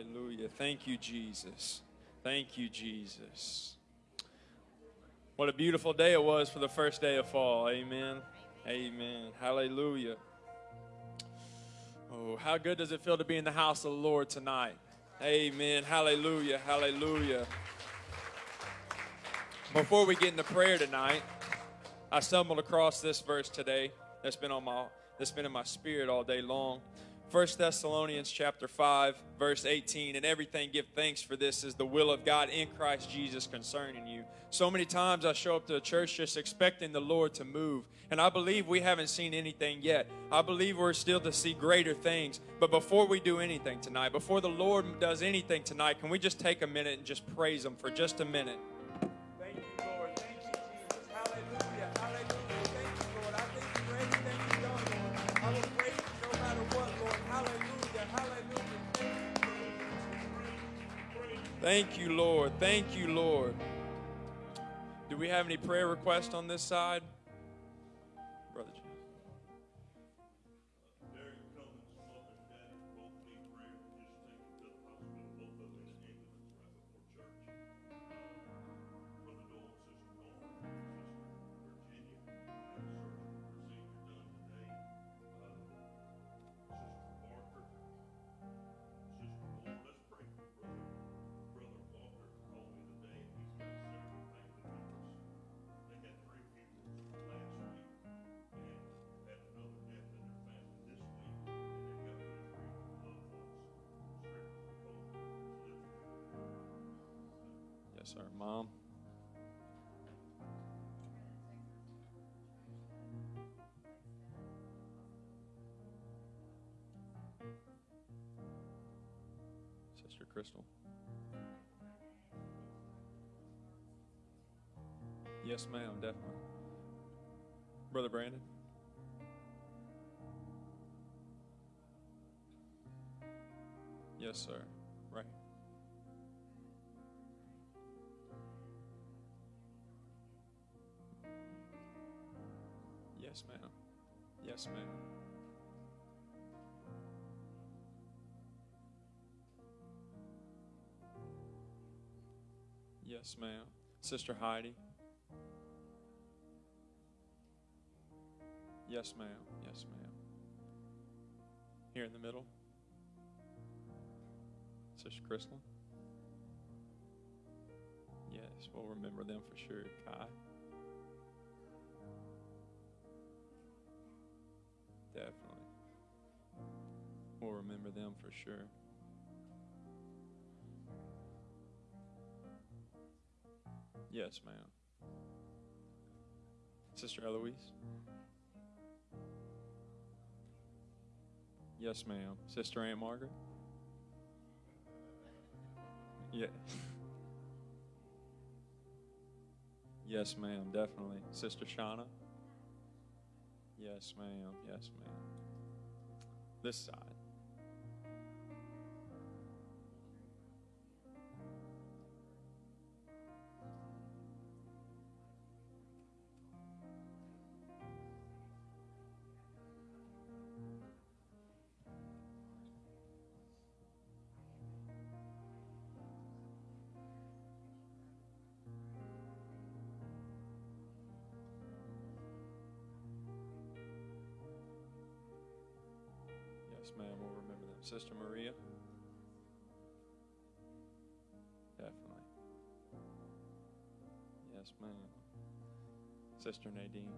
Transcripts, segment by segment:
Hallelujah. Thank you, Jesus. Thank you, Jesus. What a beautiful day it was for the first day of fall. Amen. Amen. Hallelujah. Oh, how good does it feel to be in the house of the Lord tonight? Amen. Hallelujah. Hallelujah. Before we get into prayer tonight, I stumbled across this verse today that's been on my that's been in my spirit all day long. 1 Thessalonians chapter 5 verse 18 and everything give thanks for this is the will of God in Christ Jesus concerning you. So many times I show up to the church just expecting the Lord to move and I believe we haven't seen anything yet. I believe we're still to see greater things. But before we do anything tonight, before the Lord does anything tonight, can we just take a minute and just praise him for just a minute? Thank you, Lord. Thank you, Lord. Do we have any prayer requests on this side? Sir. Mom. Sister Crystal. Yes, ma'am, definitely. Brother Brandon. Yes, sir. Right. Yes, ma'am. Yes, ma'am. Yes, ma'am. Sister Heidi. Yes, ma'am. Yes, ma'am. Here in the middle. Sister Crystal. Yes, we'll remember them for sure. Kai. Definitely. We'll remember them for sure. Yes, ma'am. Sister Eloise? Yes, ma'am. Sister Aunt Margaret? Yeah. yes, ma'am, definitely. Sister Shauna? Yes, ma'am. Yes, ma'am. This side. Ma'am, we'll remember them. Sister Maria? Definitely. Yes, ma'am. Sister Nadine?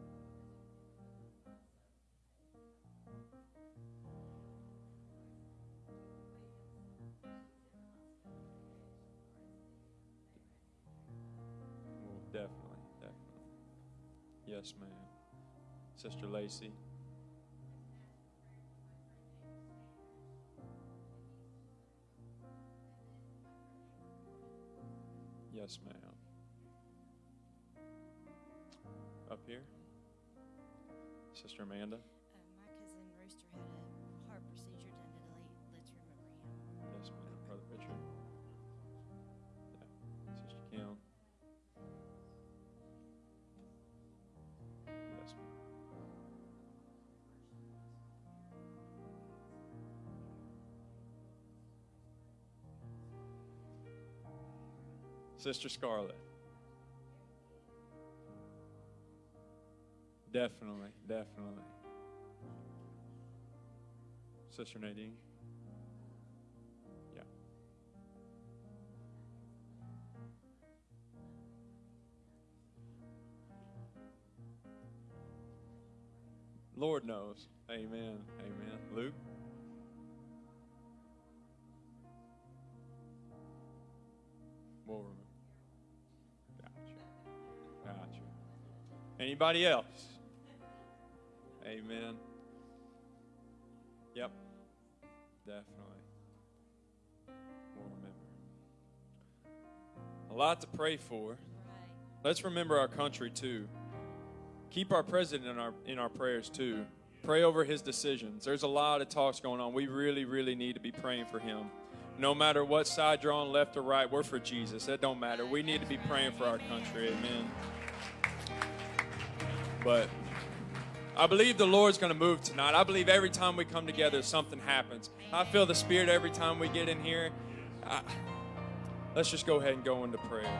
Well, definitely, definitely. Yes, ma'am. Sister Lacey? Yes, ma'am. Up here? Sister Amanda? Sister Scarlett. Definitely, definitely. Sister Nadine. Yeah. Lord knows. Amen. Amen. Luke. We'll. Anybody else? Amen. Yep. Definitely. We'll remember. A lot to pray for. Let's remember our country too. Keep our president in our in our prayers too. Pray over his decisions. There's a lot of talks going on. We really, really need to be praying for him. No matter what side you're on, left or right, we're for Jesus. That don't matter. We need to be praying for our country. Amen. But I believe the Lord's going to move tonight. I believe every time we come together, something happens. I feel the Spirit every time we get in here. I, let's just go ahead and go into prayer.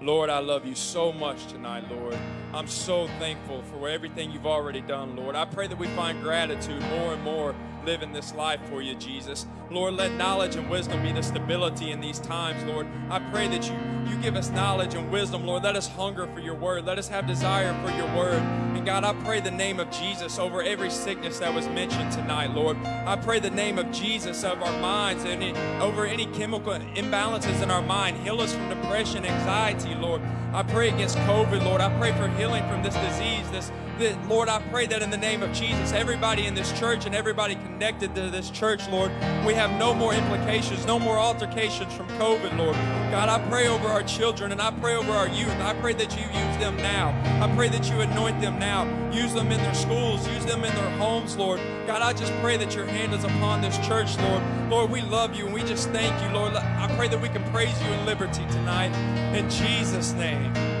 Lord, I love you so much tonight, Lord. I'm so thankful for everything you've already done, Lord. I pray that we find gratitude more and more living this life for you, Jesus. Lord, let knowledge and wisdom be the stability in these times, Lord. I pray that you, you give us knowledge and wisdom, Lord. Let us hunger for your word. Let us have desire for your word. And God, I pray the name of Jesus over every sickness that was mentioned tonight, Lord. I pray the name of Jesus of our minds and over any chemical imbalances in our mind. Heal us from depression, anxiety, Lord. I pray against COVID, Lord. I pray for healing from this disease, this that, Lord, I pray that in the name of Jesus, everybody in this church and everybody connected to this church, Lord, we have no more implications, no more altercations from COVID, Lord. God, I pray over our children and I pray over our youth. I pray that you use them now. I pray that you anoint them now. Use them in their schools, use them in their homes, Lord. God, I just pray that your hand is upon this church, Lord. Lord, we love you and we just thank you, Lord. I pray that we can praise you in liberty tonight. In Jesus' name.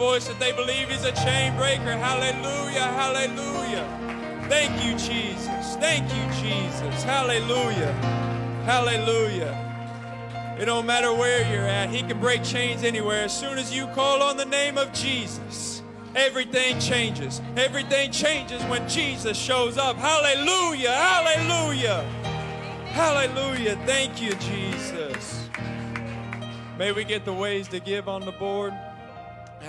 Voice that they believe he's a chain breaker? Hallelujah. Hallelujah. Thank you, Jesus. Thank you, Jesus. Hallelujah. Hallelujah. It don't matter where you're at. He can break chains anywhere. As soon as you call on the name of Jesus, everything changes. Everything changes when Jesus shows up. Hallelujah. Hallelujah. Hallelujah. Thank you, Jesus. May we get the ways to give on the board.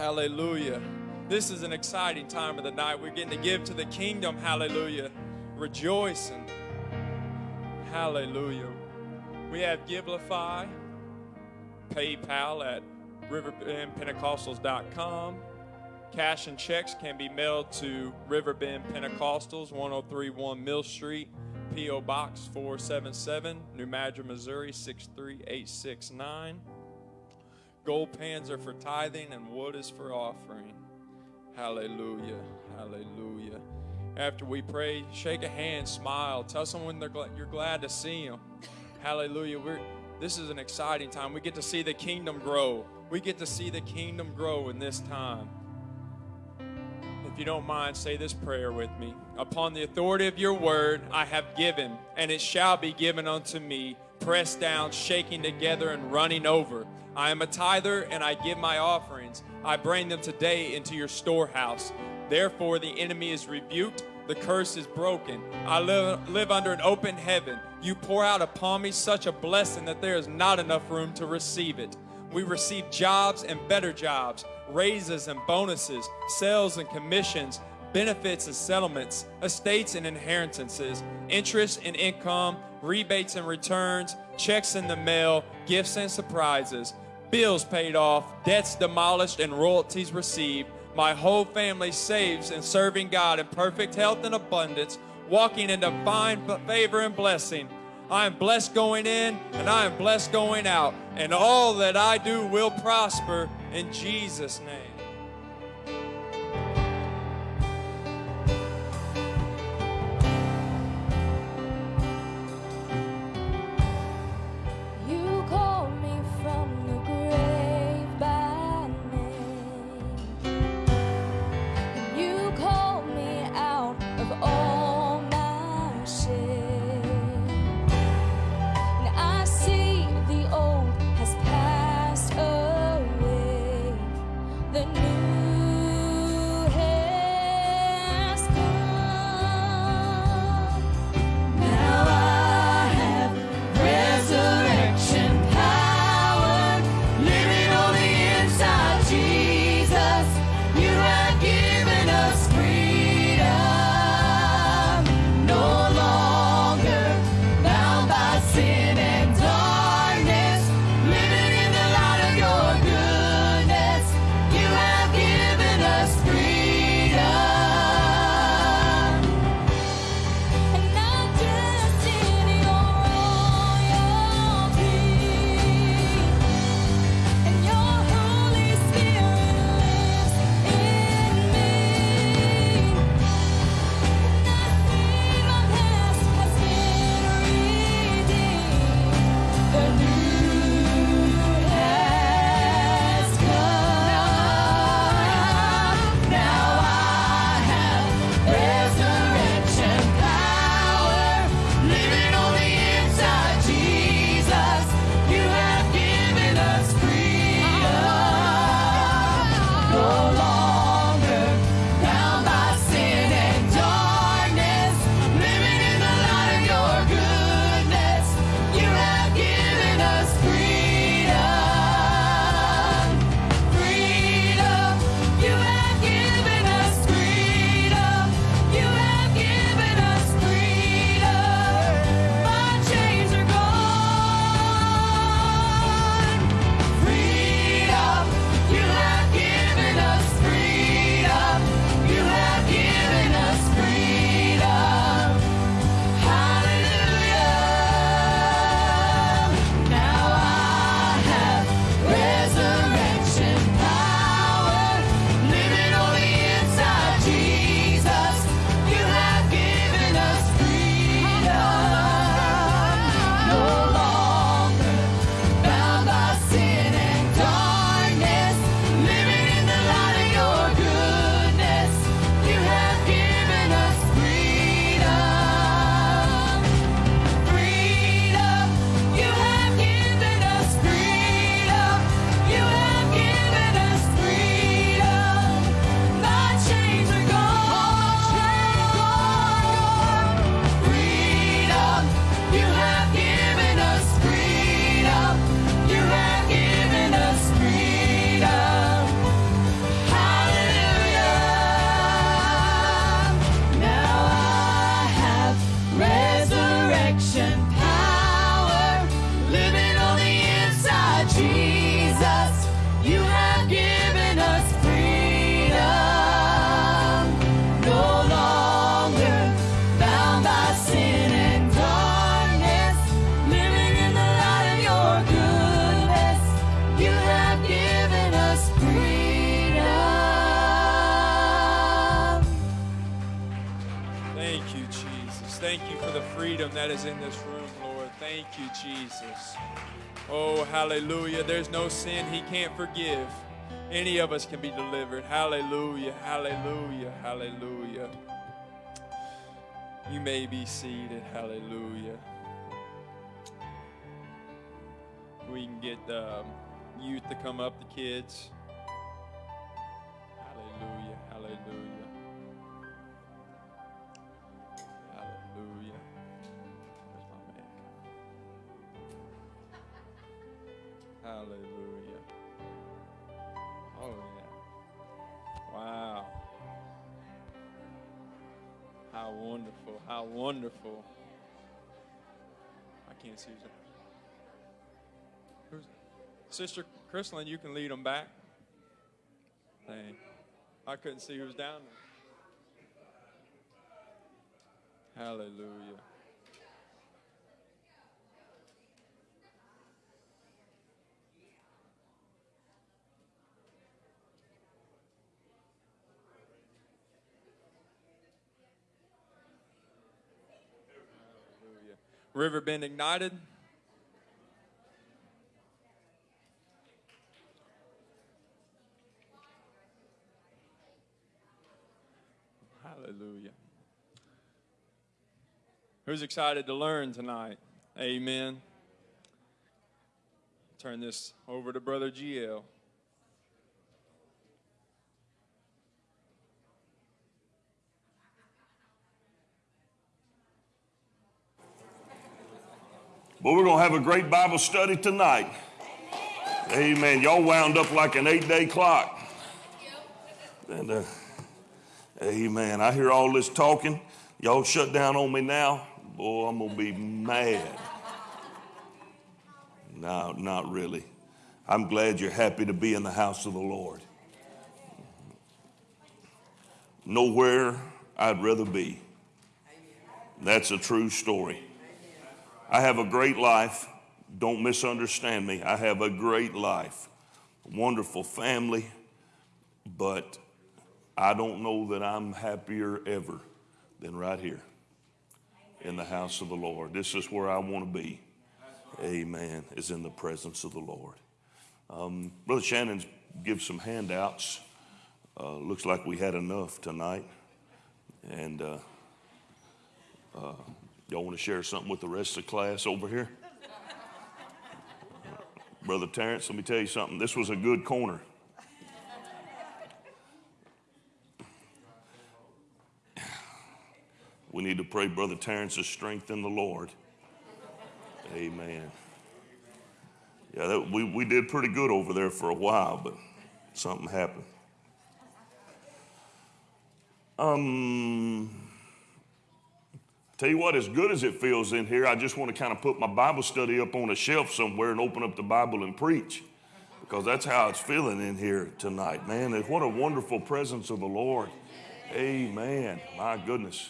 Hallelujah. This is an exciting time of the night. We're getting to give to the kingdom. Hallelujah. Rejoicing. Hallelujah. We have Givelify, PayPal at riverbendpentecostals.com. Cash and checks can be mailed to Riverbend Pentecostals, 1031 Mill Street, P.O. Box 477, New Madrid, Missouri 63869. Gold pans are for tithing and wood is for offering. Hallelujah. Hallelujah. After we pray, shake a hand, smile, tell someone they're glad, you're glad to see them. Hallelujah. We're, this is an exciting time. We get to see the kingdom grow. We get to see the kingdom grow in this time. If you don't mind, say this prayer with me. Upon the authority of your word, I have given, and it shall be given unto me, pressed down, shaking together, and running over. I am a tither, and I give my offerings. I bring them today into your storehouse. Therefore, the enemy is rebuked, the curse is broken. I live, live under an open heaven. You pour out upon me such a blessing that there is not enough room to receive it. We receive jobs and better jobs, raises and bonuses, sales and commissions, benefits and settlements, estates and inheritances, interest and income, rebates and returns, checks in the mail, gifts and surprises, bills paid off, debts demolished, and royalties received. My whole family saves and serving God in perfect health and abundance, walking in divine favor and blessing. I am blessed going in and I am blessed going out, and all that I do will prosper in Jesus' name. Can't forgive. Any of us can be delivered. Hallelujah, hallelujah, hallelujah. You may be seated. Hallelujah. We can get um, youth to come up, the kids. Wonderful. I can't see who's. Sister Chrislyn, you can lead them back. Thank. I couldn't see who was down there. Hallelujah. Hallelujah. Riverbend Ignited. Hallelujah. Who's excited to learn tonight? Amen. Turn this over to Brother GL. But we're going to have a great Bible study tonight. Amen. Y'all wound up like an eight day clock. And, uh, amen. I hear all this talking. Y'all shut down on me now. Boy, I'm going to be mad. No, not really. I'm glad you're happy to be in the house of the Lord. Nowhere I'd rather be. That's a true story. I have a great life. Don't misunderstand me. I have a great life, wonderful family, but I don't know that I'm happier ever than right here in the house of the Lord. This is where I want to be. Amen. Is in the presence of the Lord. Um, Brother Shannon's give some handouts. Uh, looks like we had enough tonight, and. Uh, uh, Y'all want to share something with the rest of the class over here? Brother Terrence, let me tell you something. This was a good corner. We need to pray Brother Terrence's strength in the Lord. Amen. Yeah, that, we, we did pretty good over there for a while, but something happened. Um, Tell you what, as good as it feels in here, I just want to kind of put my Bible study up on a shelf somewhere and open up the Bible and preach because that's how it's feeling in here tonight, man. What a wonderful presence of the Lord. Amen. My goodness.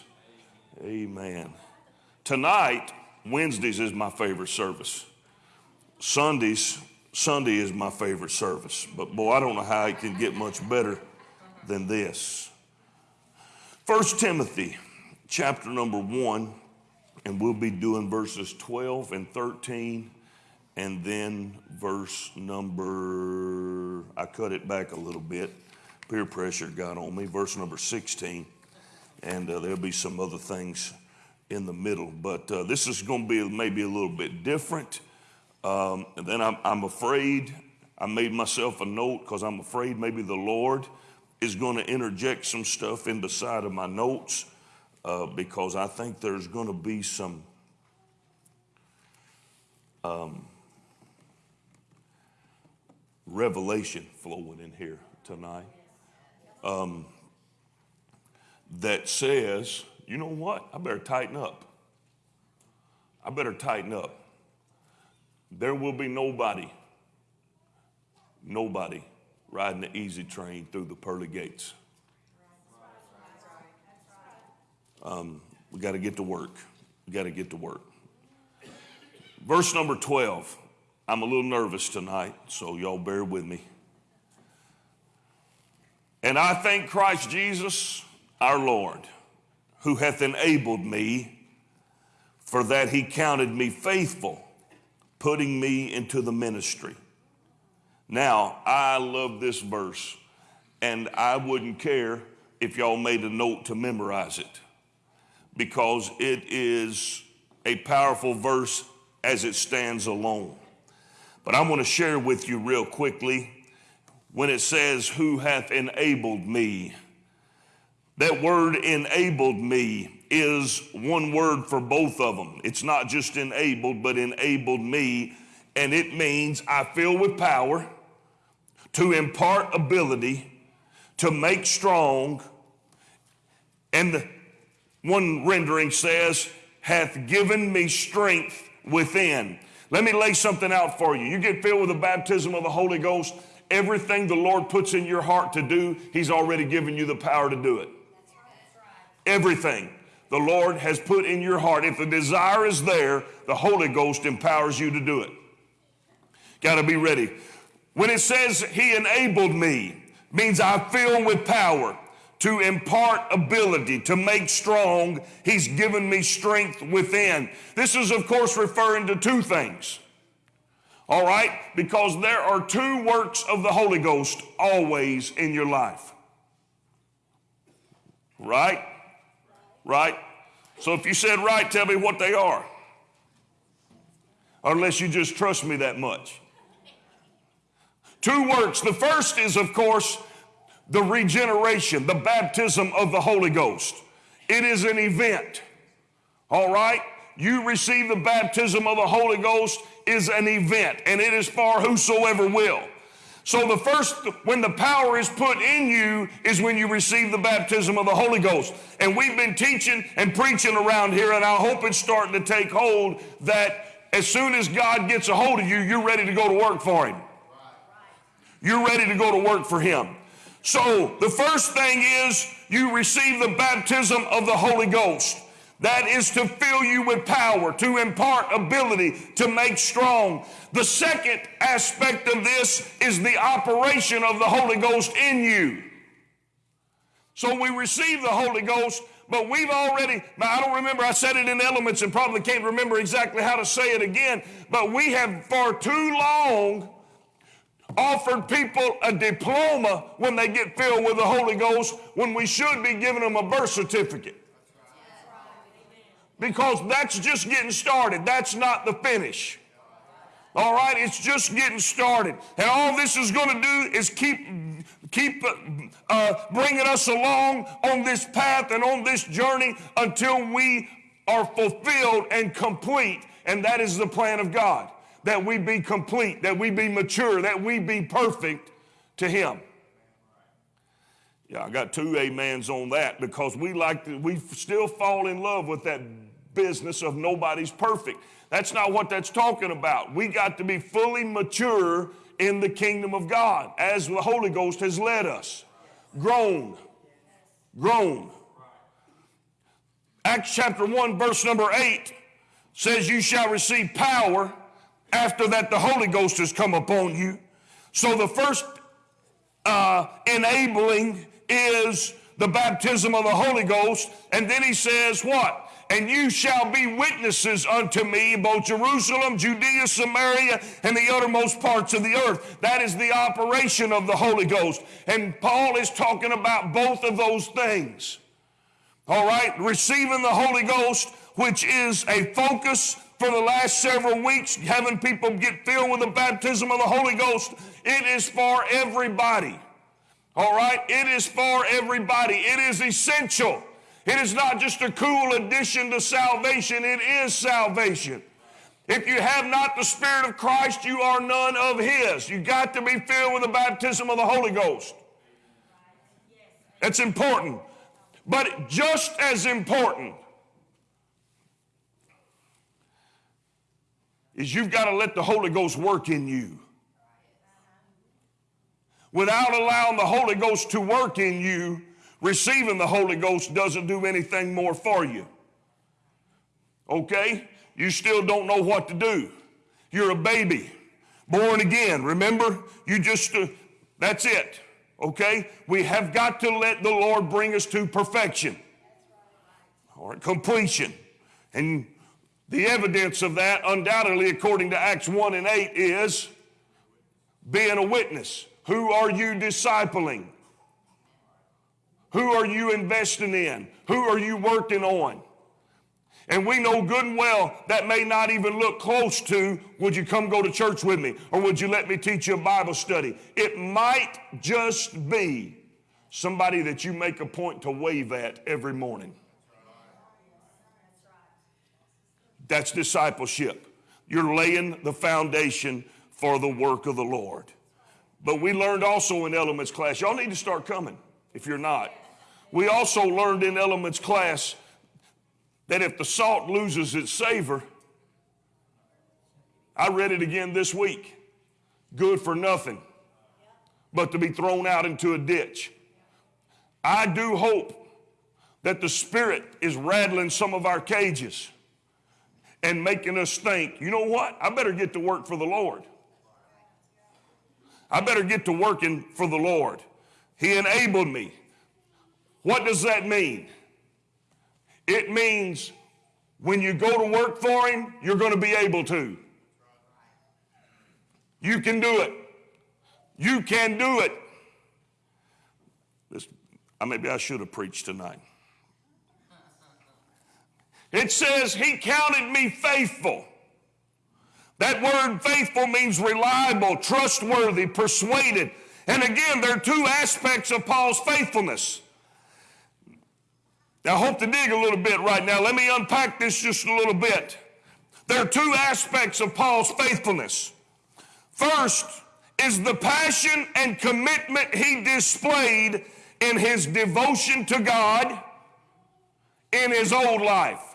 Amen. Tonight, Wednesdays is my favorite service. Sundays, Sunday is my favorite service. But boy, I don't know how it can get much better than this. First Timothy chapter number one, and we'll be doing verses 12 and 13, and then verse number, I cut it back a little bit. Peer pressure got on me. Verse number 16, and uh, there'll be some other things in the middle. But uh, this is going to be maybe a little bit different. Um, and then I'm, I'm afraid, I made myself a note because I'm afraid maybe the Lord is going to interject some stuff in the side of my notes uh, because I think there's going to be some um, revelation flowing in here tonight um, that says, you know what? I better tighten up. I better tighten up. There will be nobody, nobody riding the easy train through the pearly gates. Um, we got to get to work. We got to get to work. Verse number 12. I'm a little nervous tonight, so y'all bear with me. And I thank Christ Jesus our Lord, who hath enabled me for that he counted me faithful, putting me into the ministry. Now, I love this verse, and I wouldn't care if y'all made a note to memorize it because it is a powerful verse as it stands alone. But I want to share with you real quickly when it says, Who hath enabled me? That word enabled me is one word for both of them. It's not just enabled, but enabled me. And it means I fill with power to impart ability, to make strong. And the, one rendering says, hath given me strength within. Let me lay something out for you. You get filled with the baptism of the Holy Ghost, everything the Lord puts in your heart to do, He's already given you the power to do it. Everything the Lord has put in your heart. If the desire is there, the Holy Ghost empowers you to do it. Got to be ready. When it says He enabled me, means I fill with power to impart ability, to make strong. He's given me strength within. This is, of course, referring to two things. All right? Because there are two works of the Holy Ghost always in your life. Right? Right? So if you said right, tell me what they are. Unless you just trust me that much. Two works. The first is, of course, the regeneration, the baptism of the Holy Ghost. It is an event. All right? You receive the baptism of the Holy Ghost is an event, and it is for whosoever will. So the first, when the power is put in you, is when you receive the baptism of the Holy Ghost. And we've been teaching and preaching around here, and I hope it's starting to take hold that as soon as God gets a hold of you, you're ready to go to work for Him. You're ready to go to work for Him. So the first thing is you receive the baptism of the Holy Ghost. That is to fill you with power, to impart ability, to make strong. The second aspect of this is the operation of the Holy Ghost in you. So we receive the Holy Ghost, but we've already, I don't remember, I said it in elements and probably can't remember exactly how to say it again, but we have for too long offered people a diploma when they get filled with the Holy Ghost when we should be giving them a birth certificate. Because that's just getting started. That's not the finish. All right, it's just getting started. And all this is going to do is keep keep uh, bringing us along on this path and on this journey until we are fulfilled and complete. And that is the plan of God that we be complete, that we be mature, that we be perfect to Him. Yeah, I got two amens on that because we like to, we still fall in love with that business of nobody's perfect. That's not what that's talking about. We got to be fully mature in the kingdom of God as the Holy Ghost has led us. Grown. Grown. Acts chapter 1, verse number 8 says, You shall receive power after that, the Holy Ghost has come upon you. So the first uh, enabling is the baptism of the Holy Ghost. And then he says, What? And you shall be witnesses unto me, both Jerusalem, Judea, Samaria, and the uttermost parts of the earth. That is the operation of the Holy Ghost. And Paul is talking about both of those things. All right, receiving the Holy Ghost, which is a focus for the last several weeks, having people get filled with the baptism of the Holy Ghost. It is for everybody. All right? It is for everybody. It is essential. It is not just a cool addition to salvation, it is salvation. If you have not the Spirit of Christ, you are none of His. You got to be filled with the baptism of the Holy Ghost. That's important. But just as important is you've got to let the Holy Ghost work in you. Without allowing the Holy Ghost to work in you, receiving the Holy Ghost doesn't do anything more for you. Okay? You still don't know what to do. You're a baby, born again. Remember? You just, uh, that's it. Okay? We have got to let the Lord bring us to perfection or completion. And The evidence of that, undoubtedly, according to Acts 1 and 8, is being a witness. Who are you discipling? Who are you investing in? Who are you working on? And we know good and well that may not even look close to, would you come go to church with me? Or would you let me teach you a Bible study? It might just be somebody that you make a point to wave at every morning. That's discipleship. You're laying the foundation for the work of the Lord. But we learned also in elements class, y'all need to start coming if you're not. We also learned in elements class that if the salt loses its savor, I read it again this week, good for nothing but to be thrown out into a ditch. I do hope that the Spirit is rattling some of our cages and making us think, you know what? I better get to work for the Lord. I better get to working for the Lord. He enabled me. What does that mean? It means when you go to work for Him, you're going to be able to. You can do it. You can do it. This, maybe I should have preached tonight. It says, He counted me faithful. That word faithful means reliable, trustworthy, persuaded. And again, there are two aspects of Paul's faithfulness. Now, I hope to dig a little bit right now. Let me unpack this just a little bit. There are two aspects of Paul's faithfulness. First is the passion and commitment he displayed in his devotion to God in his old life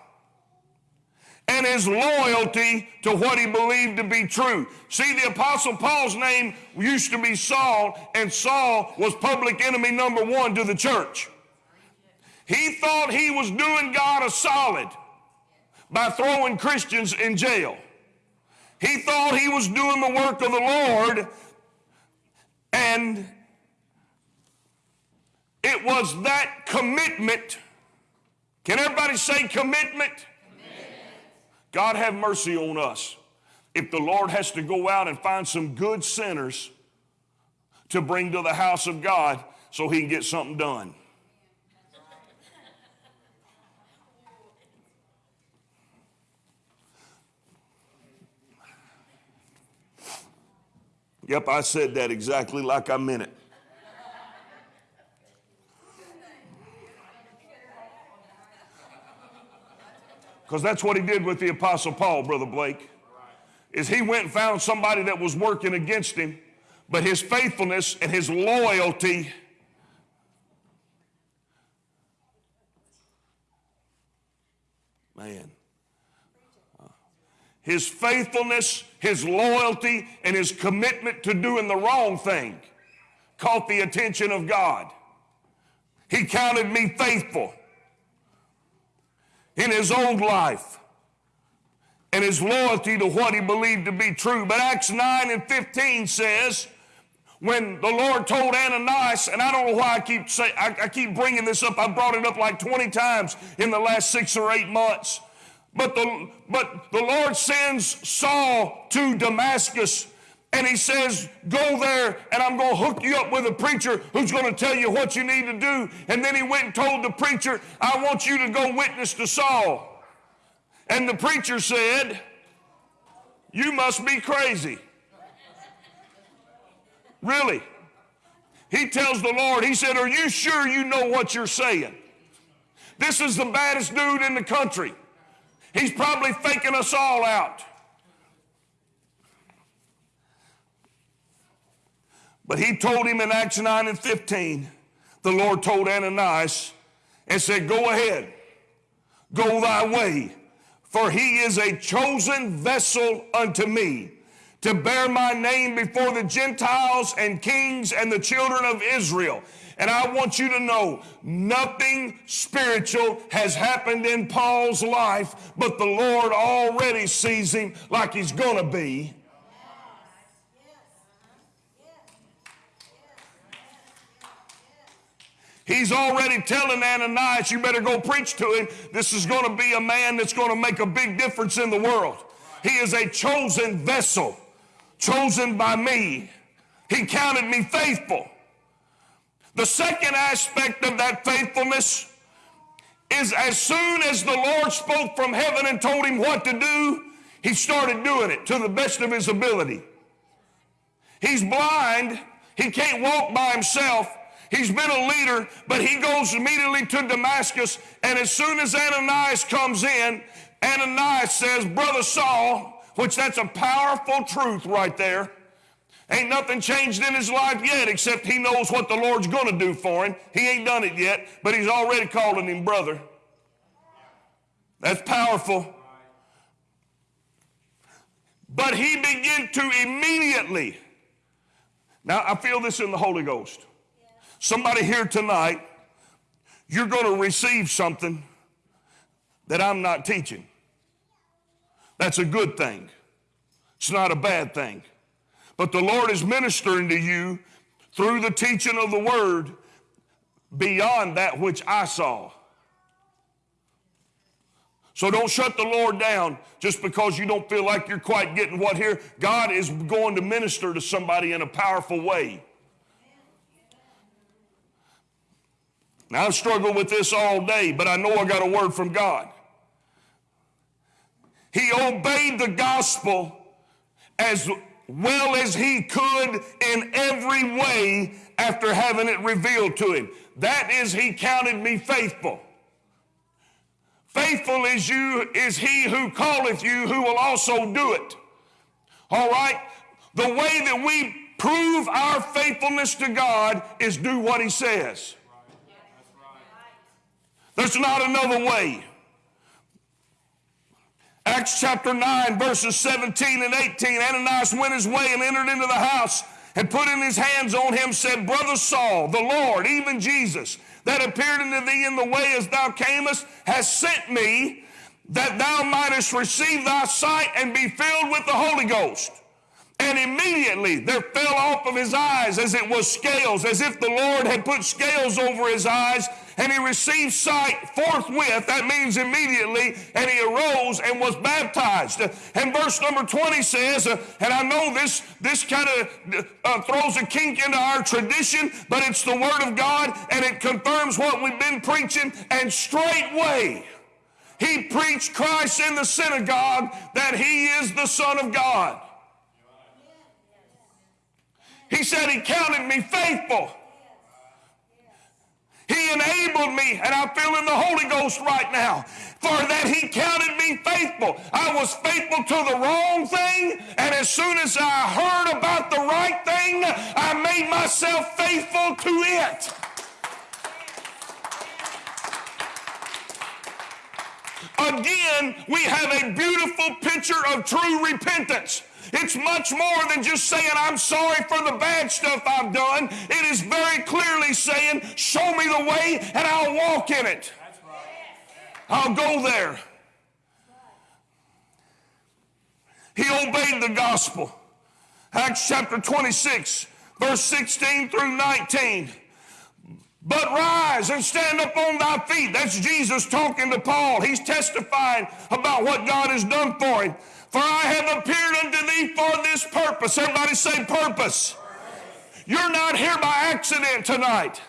and his loyalty to what he believed to be true. See, the Apostle Paul's name used to be Saul, and Saul was public enemy number one to the church. He thought he was doing God a solid by throwing Christians in jail. He thought he was doing the work of the Lord, and it was that commitment. Can everybody say commitment? God have mercy on us. If the Lord has to go out and find some good sinners to bring to the house of God so he can get something done. Yep, I said that exactly like I meant it. Because that's what he did with the Apostle Paul, Brother Blake. Is he went and found somebody that was working against him, but his faithfulness and his loyalty man his faithfulness, his loyalty, and his commitment to doing the wrong thing caught the attention of God. He counted me faithful in his own life and his loyalty to what he believed to be true. But Acts 9 and 15 says, when the Lord told Ananias, and I don't know why I keep say, I, I keep bringing this up. I brought it up like 20 times in the last six or eight months. But the, but the Lord sends Saul to Damascus and he says, Go there and I'm going to hook you up with a preacher who's going to tell you what you need to do. And then he went and told the preacher, I want you to go witness to Saul. And the preacher said, You must be crazy. Really? He tells the Lord, He said, Are you sure you know what you're saying? This is the baddest dude in the country. He's probably faking us all out. But he told him in Acts 9 and 15, the Lord told Ananias and said, Go ahead, go thy way, for he is a chosen vessel unto me to bear my name before the Gentiles and kings and the children of Israel. And I want you to know nothing spiritual has happened in Paul's life, but the Lord already sees him like he's going to be. He's already telling Ananias, you better go preach to him. This is going to be a man that's going to make a big difference in the world. He is a chosen vessel, chosen by me. He counted me faithful. The second aspect of that faithfulness is as soon as the Lord spoke from heaven and told him what to do, he started doing it to the best of his ability. He's blind, he can't walk by himself. He's been a leader, but he goes immediately to Damascus, and as soon as Ananias comes in, Ananias says, Brother Saul, which that's a powerful truth right there. Ain't nothing changed in his life yet except he knows what the Lord's going to do for him. He ain't done it yet, but he's already calling him brother. That's powerful. But he began to immediately. Now, I feel this in the Holy Ghost. Somebody here tonight, you're going to receive something that I'm not teaching. That's a good thing. It's not a bad thing. But the Lord is ministering to you through the teaching of the word beyond that which I saw. So don't shut the Lord down just because you don't feel like you're quite getting what here. God is going to minister to somebody in a powerful way. Now, I've struggled with this all day, but I know I got a word from God. He obeyed the gospel as well as he could in every way after having it revealed to him. That is, he counted me faithful. Faithful is you is he who calleth you, who will also do it. All right? The way that we prove our faithfulness to God is do what he says. There's not another way. Acts chapter 9, verses 17 and 18. Ananias went his way and entered into the house and putting his hands on him said, Brother Saul, the Lord, even Jesus, that appeared unto thee in the way as thou camest, has sent me that thou mightest receive thy sight and be filled with the Holy Ghost. And immediately there fell off of his eyes as it was scales, as if the Lord had put scales over his eyes, and he received sight forthwith. That means immediately, and he arose and was baptized. And verse number 20 says, uh, and I know this, this kind of uh, throws a kink into our tradition, but it's the Word of God, and it confirms what we've been preaching, and straightway, he preached Christ in the synagogue that he is the Son of God. He said he counted me faithful. He enabled me, and I feel in the Holy Ghost right now, for that He counted me faithful. I was faithful to the wrong thing, and as soon as I heard about the right thing, I made myself faithful to it. Again, we have a beautiful picture of true repentance. It's much more than just saying, I'm sorry for the bad stuff I've done. It is very clearly saying, Show me the way and I'll walk in it. I'll go there. He obeyed the gospel. Acts chapter 26, verse 16 through 19. But rise and stand up on thy feet. That's Jesus talking to Paul. He's testifying about what God has done for him. For I have appeared unto thee for this purpose. Everybody say purpose. You're not here by accident tonight.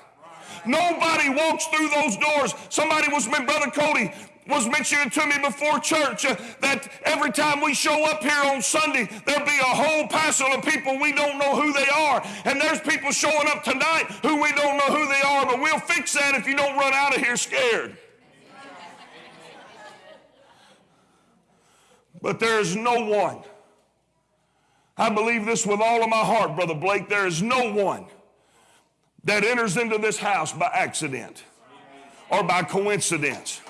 Nobody walks through those doors. Somebody was, brother Cody was mentioning to me before church uh, that every time we show up here on Sunday, there'll be a whole passel of people we don't know who they are. And there's people showing up tonight who we don't know who they are, but we'll fix that if you don't run out of here scared. But there is no one. I believe this with all of my heart, Brother Blake. There is no one that enters into this house by accident or by coincidence.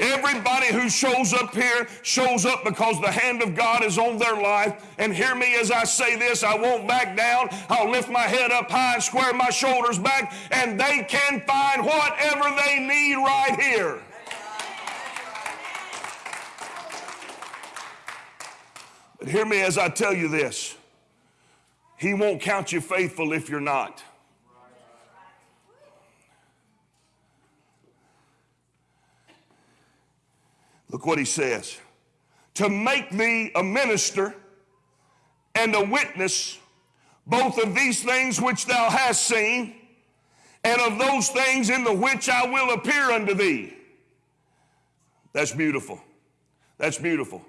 Everybody who shows up here shows up because the hand of God is on their life. And hear me as I say this I won't back down. I'll lift my head up high and square my shoulders back, and they can find whatever they need right here. But hear me as I tell you this He won't count you faithful if you're not. Look what he says to make thee a minister and a witness both of these things which thou hast seen and of those things in the which I will appear unto thee. That's beautiful. That's beautiful.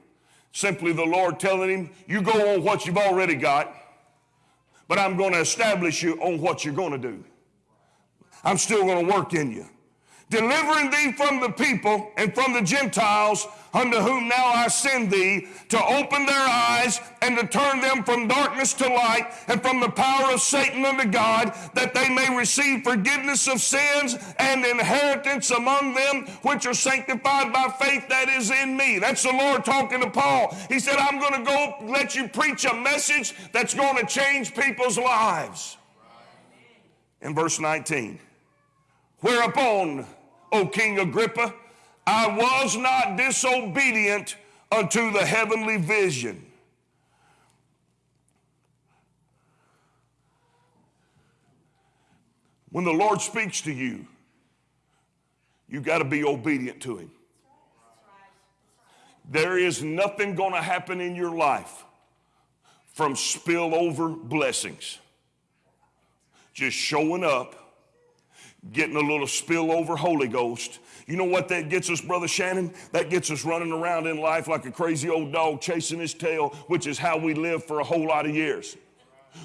Simply the Lord telling him, You go on what you've already got, but I'm going to establish you on what you're going to do. I'm still going to work in you delivering thee from the people and from the Gentiles unto whom now I send thee, to open their eyes and to turn them from darkness to light and from the power of Satan unto God, that they may receive forgiveness of sins and inheritance among them which are sanctified by faith that is in me. That's the Lord talking to Paul. He said, I'm going to go let you preach a message that's going to change people's lives. In verse 19, whereupon O King Agrippa, I was not disobedient unto the heavenly vision. When the Lord speaks to you, you got to be obedient to Him. There is nothing going to happen in your life from spillover blessings. Just showing up getting a little spillover Holy Ghost. You know what that gets us, Brother Shannon? That gets us running around in life like a crazy old dog chasing his tail, which is how we lived for a whole lot of years.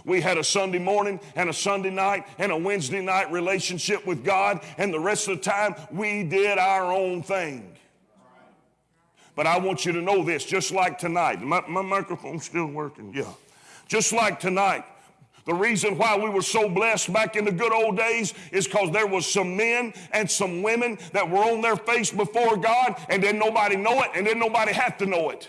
We had a Sunday morning and a Sunday night and a Wednesday night relationship with God, and the rest of the time we did our own thing. But I want you to know this, just like tonight. My, my microphone's still working, yeah. Just like tonight, the reason why we were so blessed back in the good old days is because there was some men and some women that were on their face before God and didn't nobody know it and didn't nobody have to know it.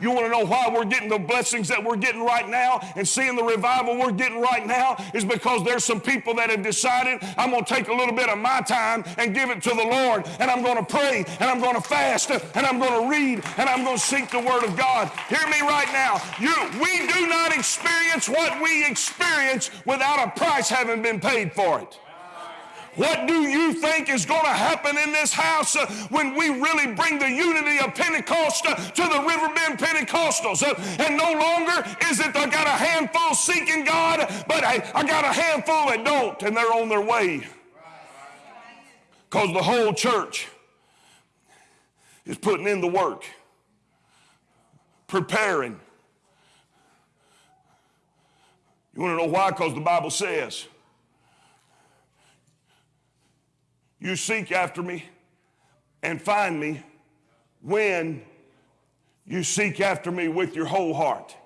You want to know why we're getting the blessings that we're getting right now and seeing the revival we're getting right now is because there's some people that have decided I'm going to take a little bit of my time and give it to the Lord and I'm going to pray and I'm going to fast and I'm going to read and I'm going to seek the word of God. Hear me right now. You we do not experience what we experience without a price having been paid for it. What do you think is going to happen in this house uh, when we really bring the unity of Pentecost uh, to the Riverbend Pentecostals? Uh, and no longer is it I got a handful seeking God, but I, I got a handful that don't, and they're on their way. Because the whole church is putting in the work, preparing. You want to know why? Because the Bible says, You seek after me and find me when you seek after me with your whole heart.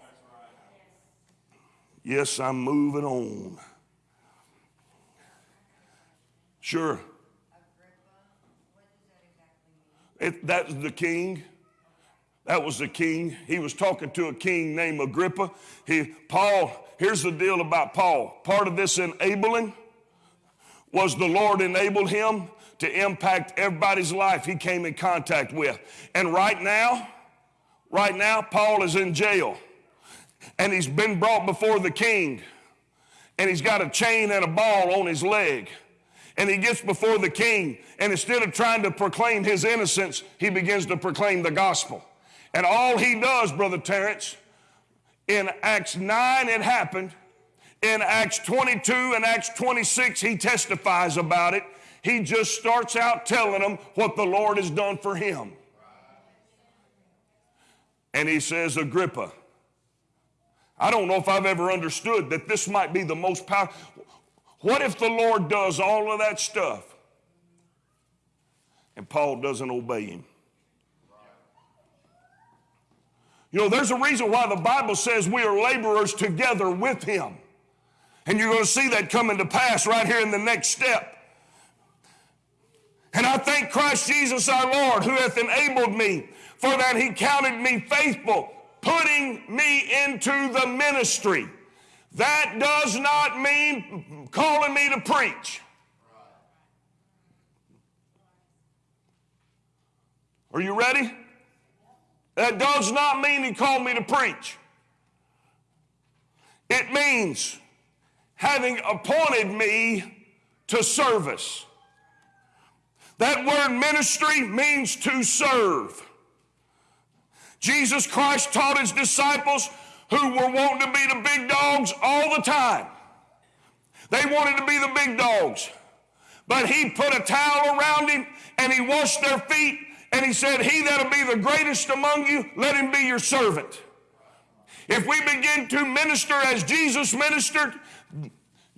Yes, I'm moving on. Sure. It, that's the king. That was the king. He was talking to a king named Agrippa. He, Paul, here's the deal about Paul. Part of this enabling was the Lord enabled him to impact everybody's life he came in contact with. And right now, right now, Paul is in jail and he's been brought before the king and he's got a chain and a ball on his leg. And he gets before the king, and instead of trying to proclaim his innocence, he begins to proclaim the gospel. And all he does, Brother Terrence, in Acts 9 it happened, in Acts 22 and Acts 26, he testifies about it. He just starts out telling them what the Lord has done for him. And he says, Agrippa, I don't know if I've ever understood that this might be the most powerful. What if the Lord does all of that stuff and Paul doesn't obey him? You know, there's a reason why the Bible says we are laborers together with him. And you're going to see that coming to pass right here in the next step. And I thank Christ Jesus our Lord, who hath enabled me, for that he counted me faithful, putting me into the ministry. That does not mean calling me to preach. Are you ready? That does not mean he called me to preach. It means having appointed me to service. That word ministry means to serve. Jesus Christ taught his disciples who were wanting to be the big dogs all the time. They wanted to be the big dogs. But he put a towel around him and he washed their feet and he said, He that'll be the greatest among you, let him be your servant. If we begin to minister as Jesus ministered,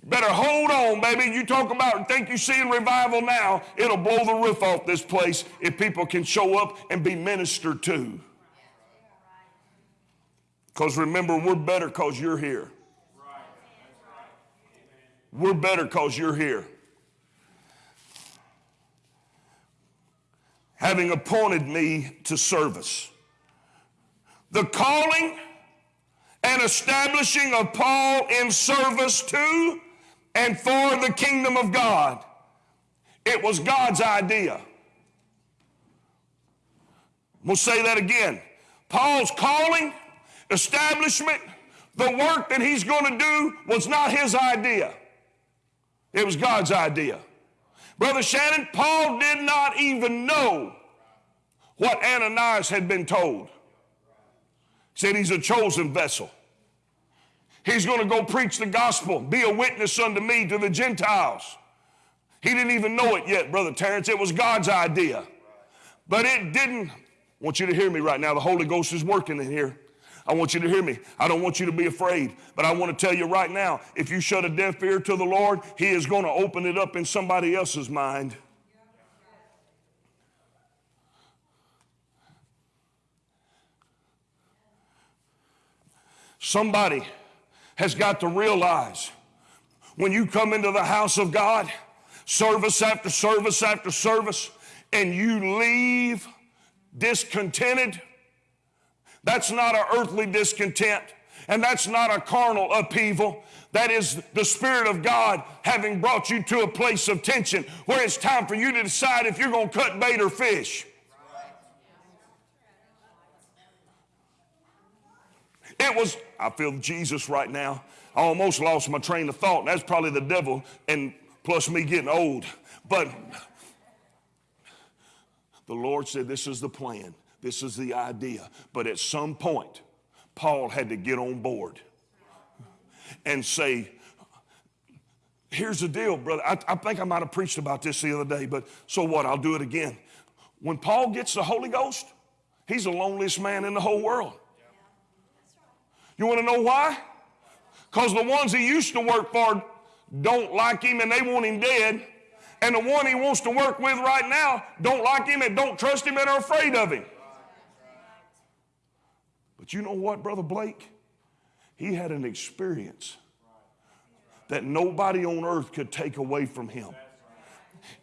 better hold on, baby. You talk about think you seeing revival now, it'll blow the roof off this place if people can show up and be ministered to. Because remember, we're better because you're here. We're better because you're here. Having appointed me to service. The calling and establishing of Paul in service to and for the kingdom of God. It was God's idea. We'll say that again. Paul's calling, establishment, the work that he's going to do was not his idea. It was God's idea. Brother Shannon, Paul did not even know what Ananias had been told. Said he's a chosen vessel. He's going to go preach the gospel, be a witness unto me to the Gentiles. He didn't even know it yet, Brother Terrence. It was God's idea. But it didn't. I want you to hear me right now. The Holy Ghost is working in here. I want you to hear me. I don't want you to be afraid, but I want to tell you right now if you shut a deaf ear to the Lord, He is going to open it up in somebody else's mind. Somebody has got to realize when you come into the house of God, service after service after service, and you leave discontented, that's not an earthly discontent, and that's not a carnal upheaval. That is the Spirit of God having brought you to a place of tension where it's time for you to decide if you're going to cut bait or fish. It was, I feel Jesus right now. I almost lost my train of thought. That's probably the devil and plus me getting old. But the Lord said, This is the plan, this is the idea. But at some point, Paul had to get on board and say, Here's the deal, brother. I, I think I might have preached about this the other day, but so what? I'll do it again. When Paul gets the Holy Ghost, he's the loneliest man in the whole world. You want to know why? Because the ones he used to work for don't like him and they want him dead. And the one he wants to work with right now don't like him and don't trust him and are afraid of him. But you know what, Brother Blake? He had an experience that nobody on earth could take away from him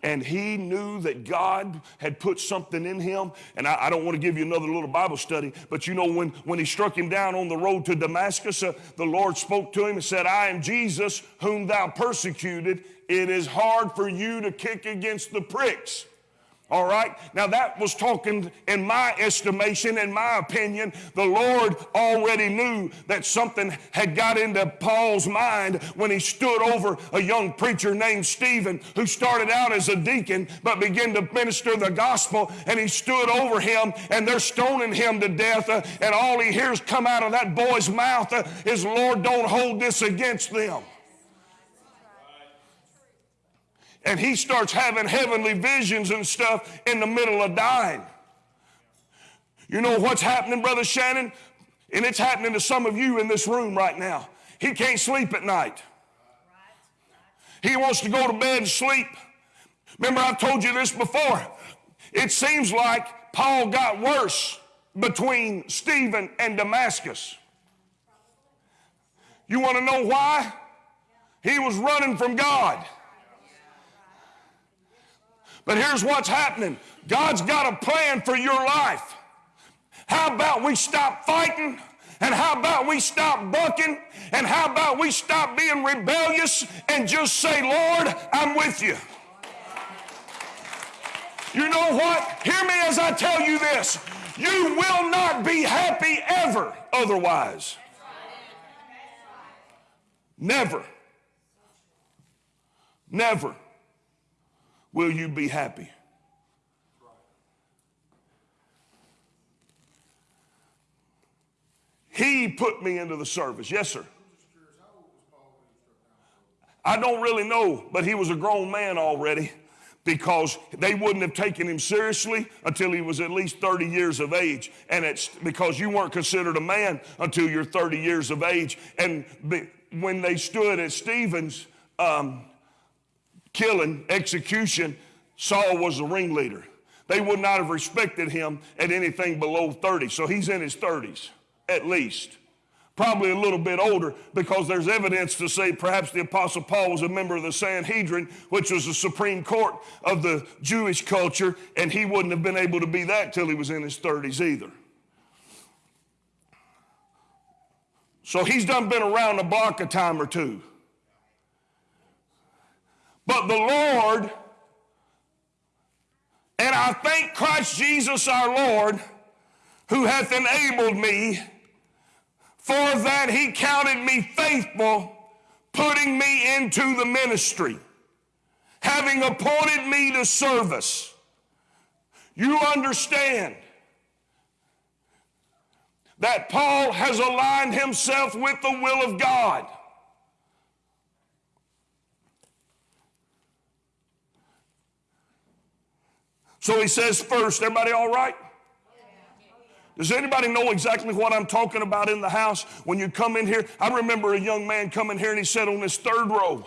and he knew that God had put something in him. And I, I, don't want to give you another little Bible study, but you know, when, when he struck him down on the road to Damascus, uh, the Lord spoke to him and said, I am Jesus whom thou persecuted. It is hard for you to kick against the pricks. All right. Now that was talking, in my estimation, in my opinion, the Lord already knew that something had got into Paul's mind when he stood over a young preacher named Stephen who started out as a deacon but began to minister the gospel. And he stood over him and they're stoning him to death. Uh, and all he hears come out of that boy's mouth uh, is, Lord, don't hold this against them. And he starts having heavenly visions and stuff in the middle of dying. You know what's happening, Brother Shannon? And it's happening to some of you in this room right now. He can't sleep at night. He wants to go to bed and sleep. Remember, I've told you this before. It seems like Paul got worse between Stephen and Damascus. You want to know why? He was running from God. But here's what's happening God's got a plan for your life. How about we stop fighting? And how about we stop bucking? And how about we stop being rebellious and just say, Lord, I'm with you? You know what? Hear me as I tell you this. You will not be happy ever otherwise. Never. Never will you be happy? He put me into the service. Yes, sir. I don't really know, but he was a grown man already because they wouldn't have taken him seriously until he was at least 30 years of age. And it's because you weren't considered a man until you're 30 years of age. And when they stood at Stephen's, um, killing, execution, Saul was the ringleader. They would not have respected him at anything below 30. So he's in his 30s, at least. Probably a little bit older because there's evidence to say perhaps the Apostle Paul was a member of the Sanhedrin, which was the supreme court of the Jewish culture, and he wouldn't have been able to be that till he was in his 30s either. So he's done been around the block a time or two. But the Lord, and I thank Christ Jesus our Lord, who hath enabled me, for that he counted me faithful, putting me into the ministry, having appointed me to service. You understand that Paul has aligned himself with the will of God. So he says first, everybody all right? Does anybody know exactly what I'm talking about in the house when you come in here? I remember a young man coming here and he sat on this third row.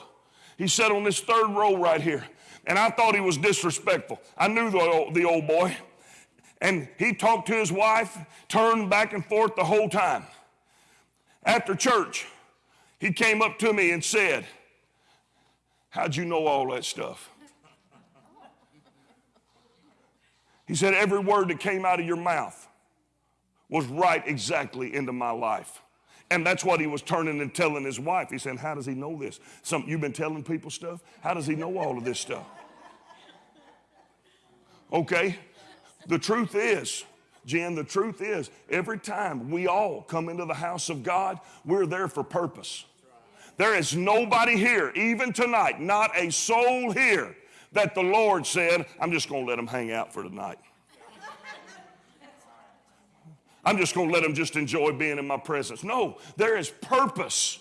He sat on this third row right here. And I thought he was disrespectful. I knew the old, the old boy. And he talked to his wife, turned back and forth the whole time. After church, he came up to me and said, How'd you know all that stuff? He said, Every word that came out of your mouth was right exactly into my life. And that's what he was turning and telling his wife. He said, How does he know this? Some, you've been telling people stuff? How does he know all of this stuff? Okay? The truth is, Jen, the truth is, every time we all come into the house of God, we're there for purpose. There is nobody here, even tonight, not a soul here, that the Lord said, I'm just going to let them hang out for tonight. I'm just going to let them just enjoy being in my presence. No, there is purpose.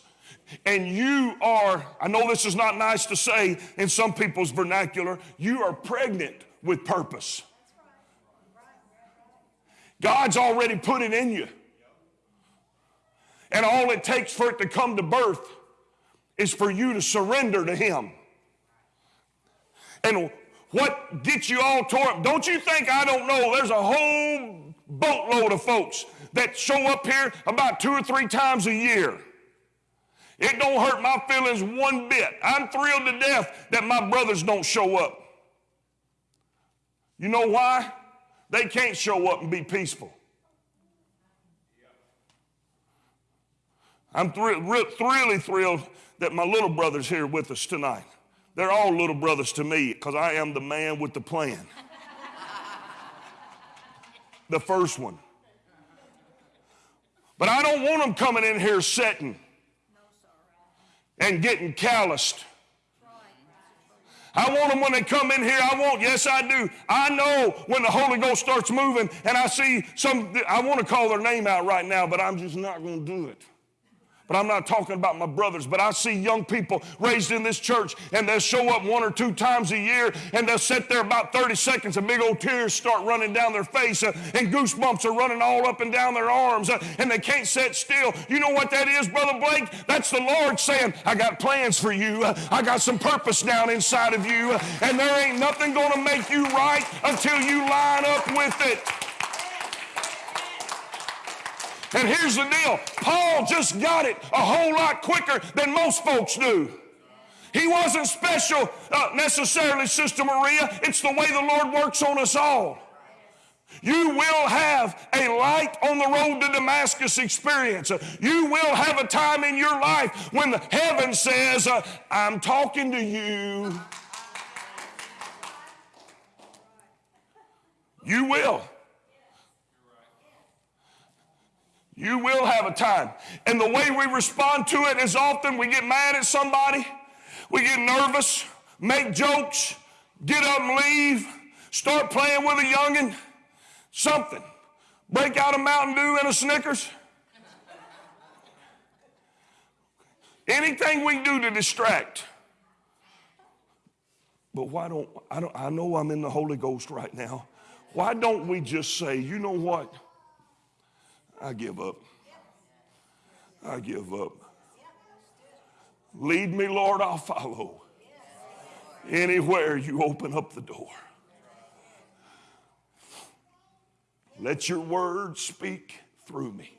And you are, I know this is not nice to say in some people's vernacular, you are pregnant with purpose. God's already put it in you. And all it takes for it to come to birth is for you to surrender to Him. And what gets you all tore up? Don't you think I don't know? There's a whole boatload of folks that show up here about two or three times a year. It don't hurt my feelings one bit. I'm thrilled to death that my brothers don't show up. You know why? They can't show up and be peaceful. I'm thr- re- really thrilled that my little brother's here with us tonight. They're all little brothers to me because I am the man with the plan. the first one. But I don't want them coming in here sitting and getting calloused. I want them when they come in here. I want, yes, I do. I know when the Holy Ghost starts moving and I see some, I want to call their name out right now, but I'm just not going to do it. But I'm not talking about my brothers, but I see young people raised in this church and they'll show up one or two times a year and they'll sit there about 30 seconds and big old tears start running down their face uh, and goosebumps are running all up and down their arms uh, and they can't sit still. You know what that is, Brother Blake? That's the Lord saying, I got plans for you. Uh, I got some purpose down inside of you uh, and there ain't nothing going to make you right until you line up with it. And here's the deal Paul just got it a whole lot quicker than most folks do. He wasn't special uh, necessarily, Sister Maria. It's the way the Lord works on us all. You will have a light on the road to Damascus experience. You will have a time in your life when the heaven says, uh, I'm talking to you. You will. You will have a time. And the way we respond to it is often we get mad at somebody, we get nervous, make jokes, get up and leave, start playing with a youngin', something. Break out a Mountain Dew and a Snickers. Anything we do to distract. But why don't I don't I know I'm in the Holy Ghost right now. Why don't we just say, you know what? I give up. I give up. Lead me, Lord, I'll follow. Anywhere you open up the door. Let your word speak through me.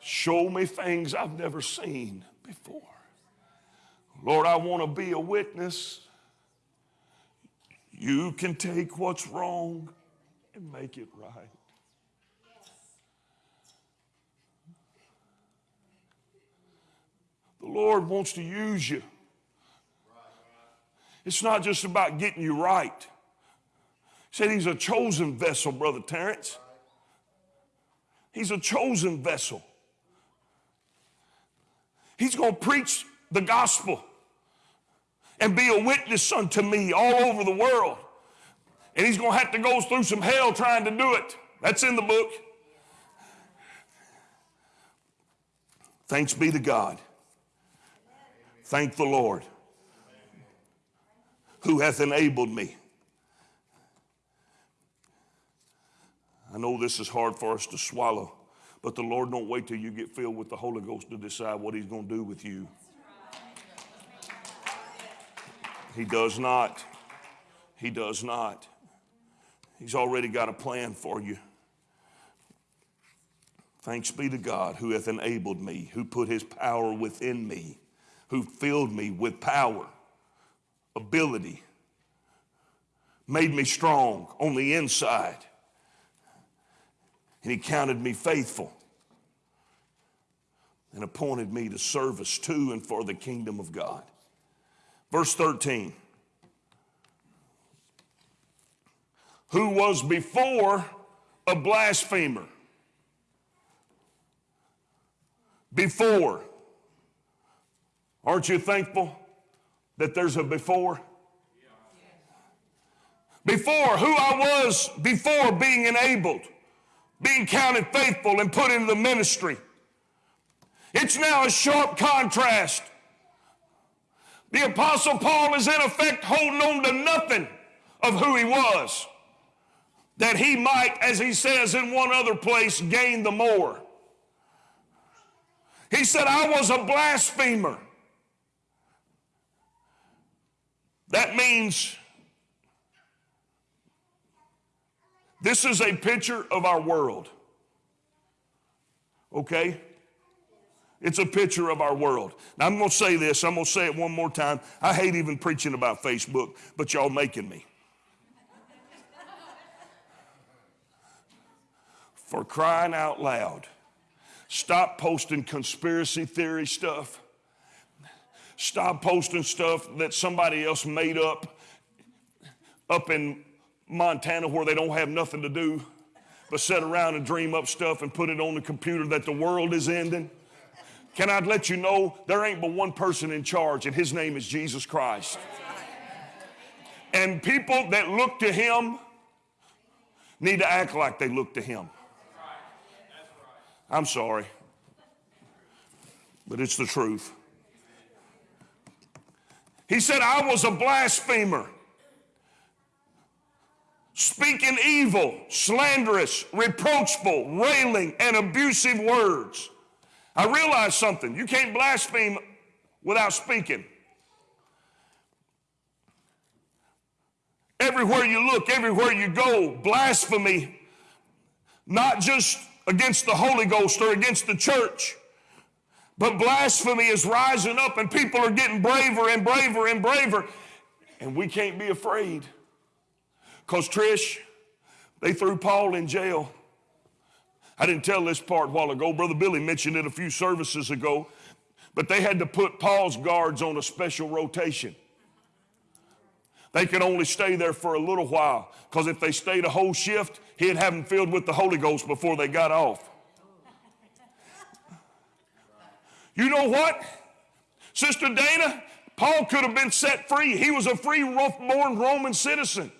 Show me things I've never seen before. Lord, I want to be a witness. You can take what's wrong and make it right. The Lord wants to use you. It's not just about getting you right. He said he's a chosen vessel, Brother Terrence. He's a chosen vessel. He's going to preach the gospel and be a witness unto me all over the world. And he's going to have to go through some hell trying to do it. That's in the book. Thanks be to God. Thank the Lord who hath enabled me. I know this is hard for us to swallow, but the Lord don't wait till you get filled with the Holy Ghost to decide what He's going to do with you. He does not. He does not. He's already got a plan for you. Thanks be to God who hath enabled me, who put his power within me, who filled me with power, ability, made me strong on the inside, and he counted me faithful and appointed me to service to and for the kingdom of God. Verse 13. Who was before a blasphemer? Before. Aren't you thankful that there's a before? Before, who I was before being enabled, being counted faithful and put into the ministry. It's now a sharp contrast. The Apostle Paul is in effect holding on to nothing of who he was, that he might, as he says in one other place, gain the more. He said, I was a blasphemer. That means this is a picture of our world. Okay? It's a picture of our world. Now, I'm going to say this, I'm going to say it one more time. I hate even preaching about Facebook, but y'all making me. For crying out loud, stop posting conspiracy theory stuff. Stop posting stuff that somebody else made up up in Montana where they don't have nothing to do but sit around and dream up stuff and put it on the computer that the world is ending. Can I let you know there ain't but one person in charge, and his name is Jesus Christ. And people that look to him need to act like they look to him. I'm sorry, but it's the truth. He said, I was a blasphemer, speaking evil, slanderous, reproachful, railing, and abusive words. I realized something. You can't blaspheme without speaking. Everywhere you look, everywhere you go, blasphemy, not just against the Holy Ghost or against the church, but blasphemy is rising up and people are getting braver and braver and braver. And we can't be afraid. Because, Trish, they threw Paul in jail. I didn't tell this part a while ago. Brother Billy mentioned it a few services ago. But they had to put Paul's guards on a special rotation. They could only stay there for a little while because if they stayed a whole shift, he'd have them filled with the Holy Ghost before they got off. You know what? Sister Dana, Paul could have been set free. He was a free born Roman citizen.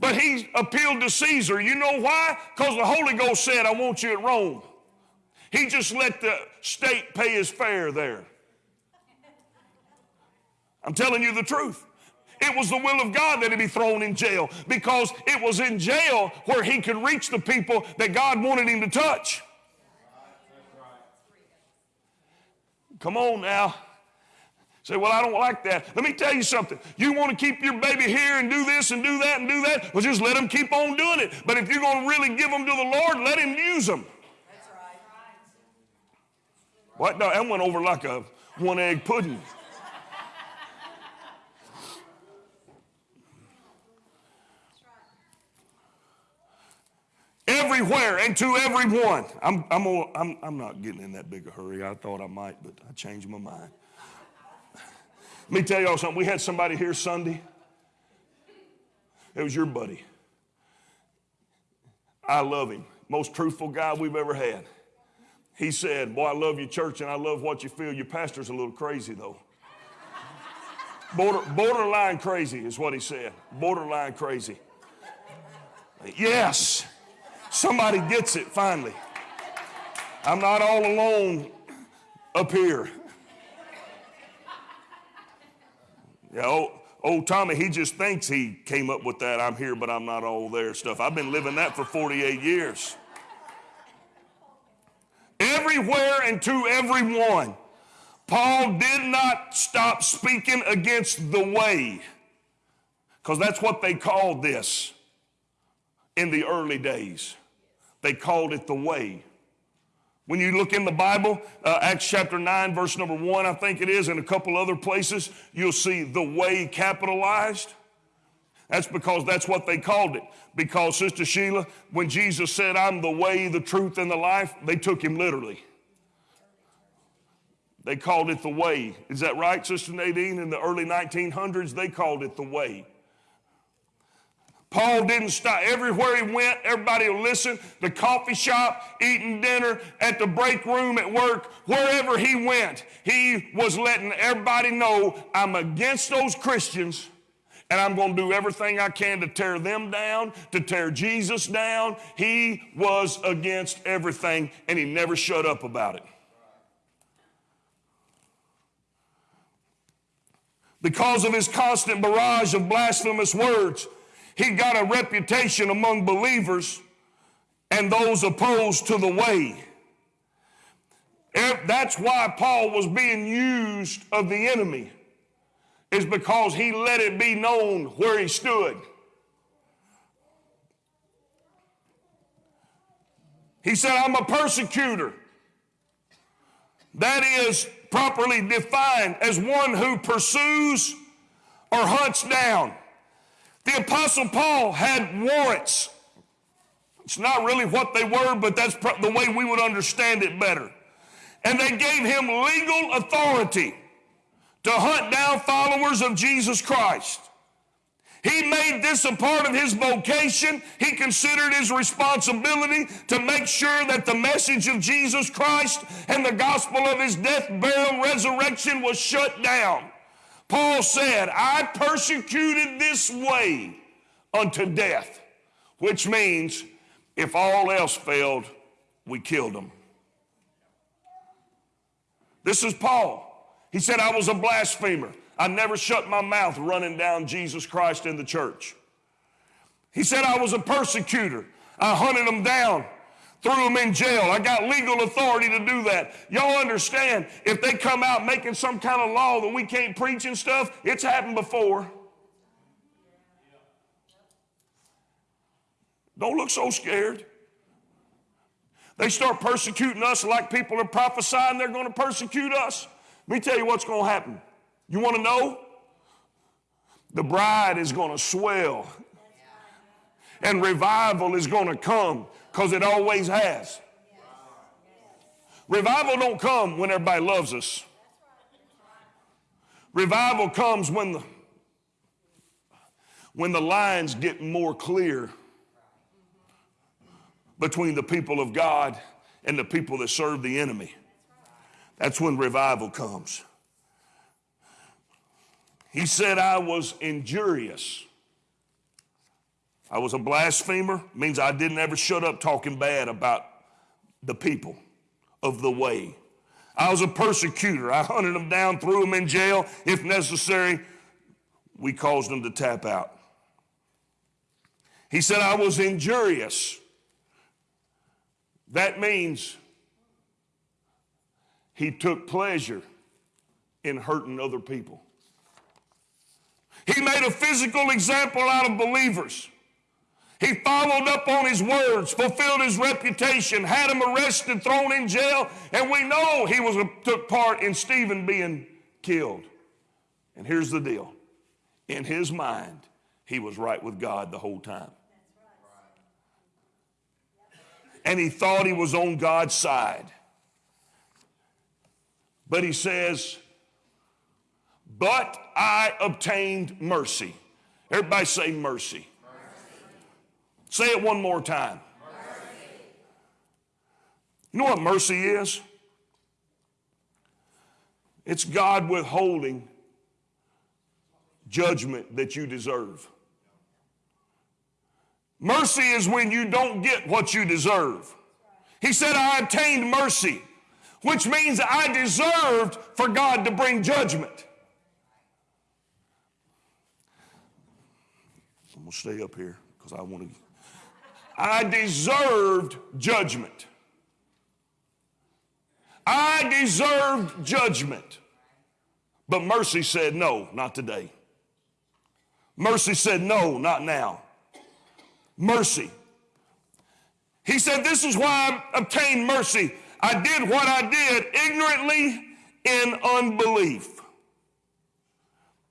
But he appealed to Caesar. You know why? Because the Holy Ghost said, I want you at Rome. He just let the state pay his fare there. I'm telling you the truth. It was the will of God that he be thrown in jail because it was in jail where he could reach the people that God wanted him to touch. Come on now. Say, well, I don't like that. Let me tell you something. You want to keep your baby here and do this and do that and do that? Well, just let them keep on doing it. But if you're going to really give them to the Lord, let Him use them. That's right. What? No, that went over like a one egg pudding. Everywhere and to everyone. I'm, I'm, I'm, I'm not getting in that big a hurry. I thought I might, but I changed my mind. Let me tell y'all something. We had somebody here Sunday. It was your buddy. I love him. Most truthful guy we've ever had. He said, Boy, I love your church and I love what you feel. Your pastor's a little crazy, though. Border, borderline crazy is what he said. Borderline crazy. Yes, somebody gets it finally. I'm not all alone up here. Yeah, old, old Tommy, he just thinks he came up with that. I'm here, but I'm not all there stuff. I've been living that for 48 years. Everywhere and to everyone. Paul did not stop speaking against the way, because that's what they called this in the early days. They called it the way. When you look in the Bible, uh, Acts chapter 9, verse number 1, I think it is, and a couple other places, you'll see the way capitalized. That's because that's what they called it. Because, Sister Sheila, when Jesus said, I'm the way, the truth, and the life, they took him literally. They called it the way. Is that right, Sister Nadine? In the early 1900s, they called it the way. Paul didn't stop. Everywhere he went, everybody would listen. The coffee shop, eating dinner, at the break room at work, wherever he went, he was letting everybody know I'm against those Christians and I'm going to do everything I can to tear them down, to tear Jesus down. He was against everything and he never shut up about it. Because of his constant barrage of blasphemous words, he got a reputation among believers and those opposed to the way. That's why Paul was being used of the enemy, is because he let it be known where he stood. He said, I'm a persecutor. That is properly defined as one who pursues or hunts down. The Apostle Paul had warrants. It's not really what they were, but that's the way we would understand it better. And they gave him legal authority to hunt down followers of Jesus Christ. He made this a part of his vocation. He considered his responsibility to make sure that the message of Jesus Christ and the gospel of his death, burial, resurrection was shut down. Paul said, I persecuted this way unto death, which means if all else failed, we killed them. This is Paul. He said, I was a blasphemer. I never shut my mouth running down Jesus Christ in the church. He said, I was a persecutor. I hunted them down, threw them in jail. I got legal authority to do that. Y'all understand, if they come out making some kind of law that we can't preach and stuff, it's happened before. Don't look so scared. They start persecuting us like people are prophesying they're going to persecute us. Let me tell you what's going to happen. You want to know? The bride is going to swell. And revival is going to come because it always has. Revival don't come when everybody loves us. Revival comes when the when the lines get more clear between the people of God and the people that serve the enemy. That's when revival comes. He said, I was injurious. I was a blasphemer, means I didn't ever shut up talking bad about the people of the way. I was a persecutor. I hunted them down, threw them in jail. If necessary, we caused them to tap out. He said, I was injurious. That means he took pleasure in hurting other people. He made a physical example out of believers. He followed up on his words, fulfilled his reputation, had him arrested, thrown in jail, and we know he was took part in Stephen being killed. And here's the deal. In his mind, he was right with God the whole time. And he thought he was on God's side. But he says, But I obtained mercy. Everybody say mercy. Say it one more time. You know what mercy is? It's God withholding judgment that you deserve. Mercy is when you don't get what you deserve. He said, I obtained mercy, which means I deserved for God to bring judgment. I'm going to stay up here because I want to. I deserved judgment. I deserved judgment. But mercy said, no, not today. Mercy said, no, not now. Mercy. He said, This is why I obtained mercy. I did what I did ignorantly in unbelief,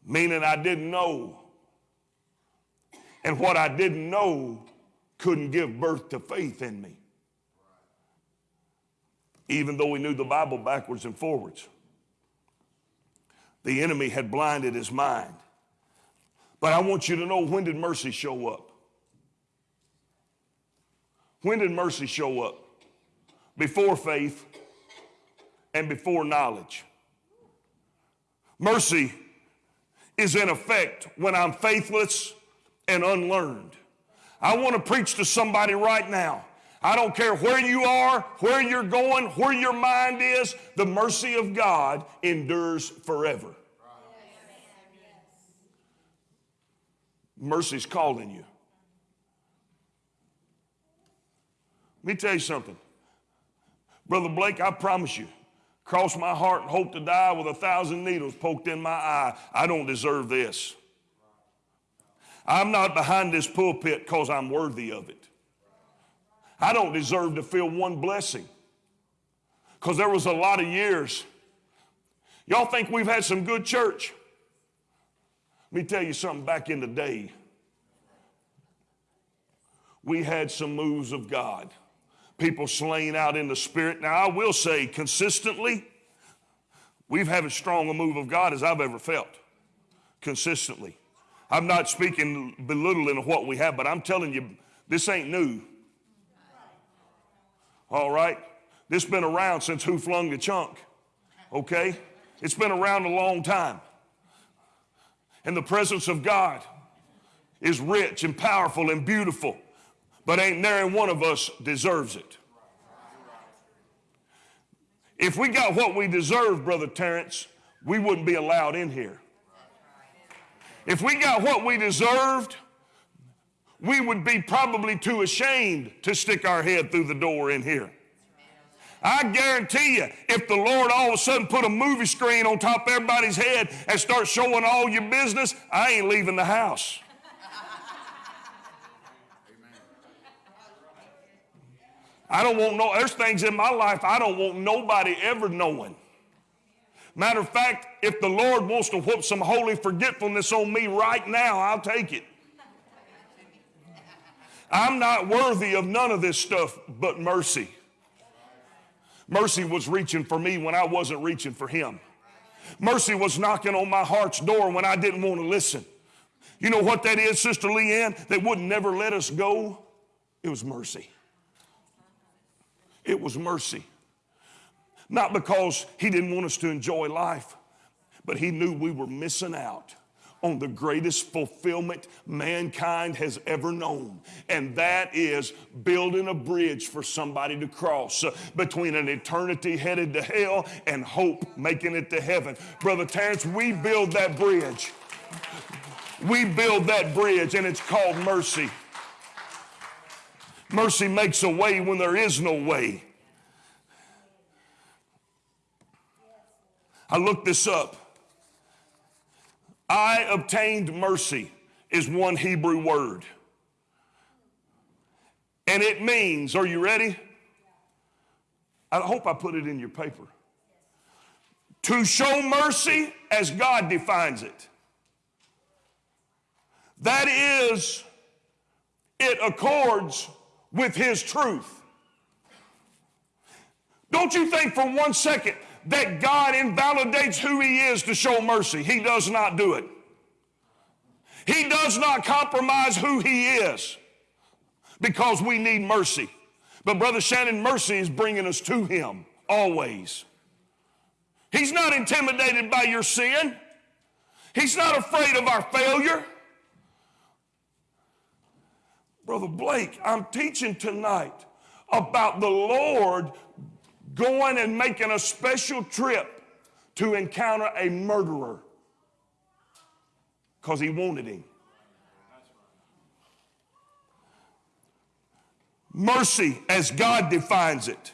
meaning I didn't know. And what I didn't know couldn't give birth to faith in me. Even though he knew the Bible backwards and forwards, the enemy had blinded his mind. But I want you to know when did mercy show up? When did mercy show up? Before faith and before knowledge. Mercy is in effect when I'm faithless and unlearned. I want to preach to somebody right now. I don't care where you are, where you're going, where your mind is, the mercy of God endures forever. Mercy's calling you. Let me tell you something. Brother Blake, I promise you, cross my heart and hope to die with a thousand needles poked in my eye. I don't deserve this. I'm not behind this pulpit because I'm worthy of it. I don't deserve to feel one blessing because there was a lot of years. Y'all think we've had some good church? Let me tell you something back in the day. We had some moves of God. People slain out in the spirit. Now, I will say consistently, we've had as strong a move of God as I've ever felt. Consistently. I'm not speaking belittling of what we have, but I'm telling you, this ain't new. All right? This been around since Who Flung the Chunk. Okay? It's been around a long time. And the presence of God is rich and powerful and beautiful, but ain't nary one of us deserves it. If we got what we deserve, Brother Terrence, we wouldn't be allowed in here. If we got what we deserved, we would be probably too ashamed to stick our head through the door in here. I guarantee you, if the Lord all of a sudden put a movie screen on top of everybody's head and start showing all your business, I ain't leaving the house. I don't want no, there's things in my life I don't want nobody ever knowing. Matter of fact, if the Lord wants to whoop some holy forgetfulness on me right now, I'll take it. I'm not worthy of none of this stuff but mercy. Mercy was reaching for me when I wasn't reaching for Him. Mercy was knocking on my heart's door when I didn't want to listen. You know what that is, Sister Leanne, They wouldn't never let us go? It was mercy. It was mercy. Not because he didn't want us to enjoy life, but he knew we were missing out on the greatest fulfillment mankind has ever known, and that is building a bridge for somebody to cross uh, between an eternity headed to hell and hope making it to heaven. Brother Terrence, we build that bridge. We build that bridge, and it's called mercy. Mercy makes a way when there is no way. I looked this up. I obtained mercy is one Hebrew word. And it means, are you ready? I hope I put it in your paper. To show mercy as God defines it. That is, it accords with His truth. Don't you think for one second that God invalidates who He is to show mercy? He does not do it. He does not compromise who He is because we need mercy. But, Brother Shannon, mercy is bringing us to Him always. He's not intimidated by your sin, He's not afraid of our failure. Brother Blake, I'm teaching tonight about the Lord going and making a special trip to encounter a murderer because he wanted him. Mercy, as God defines it.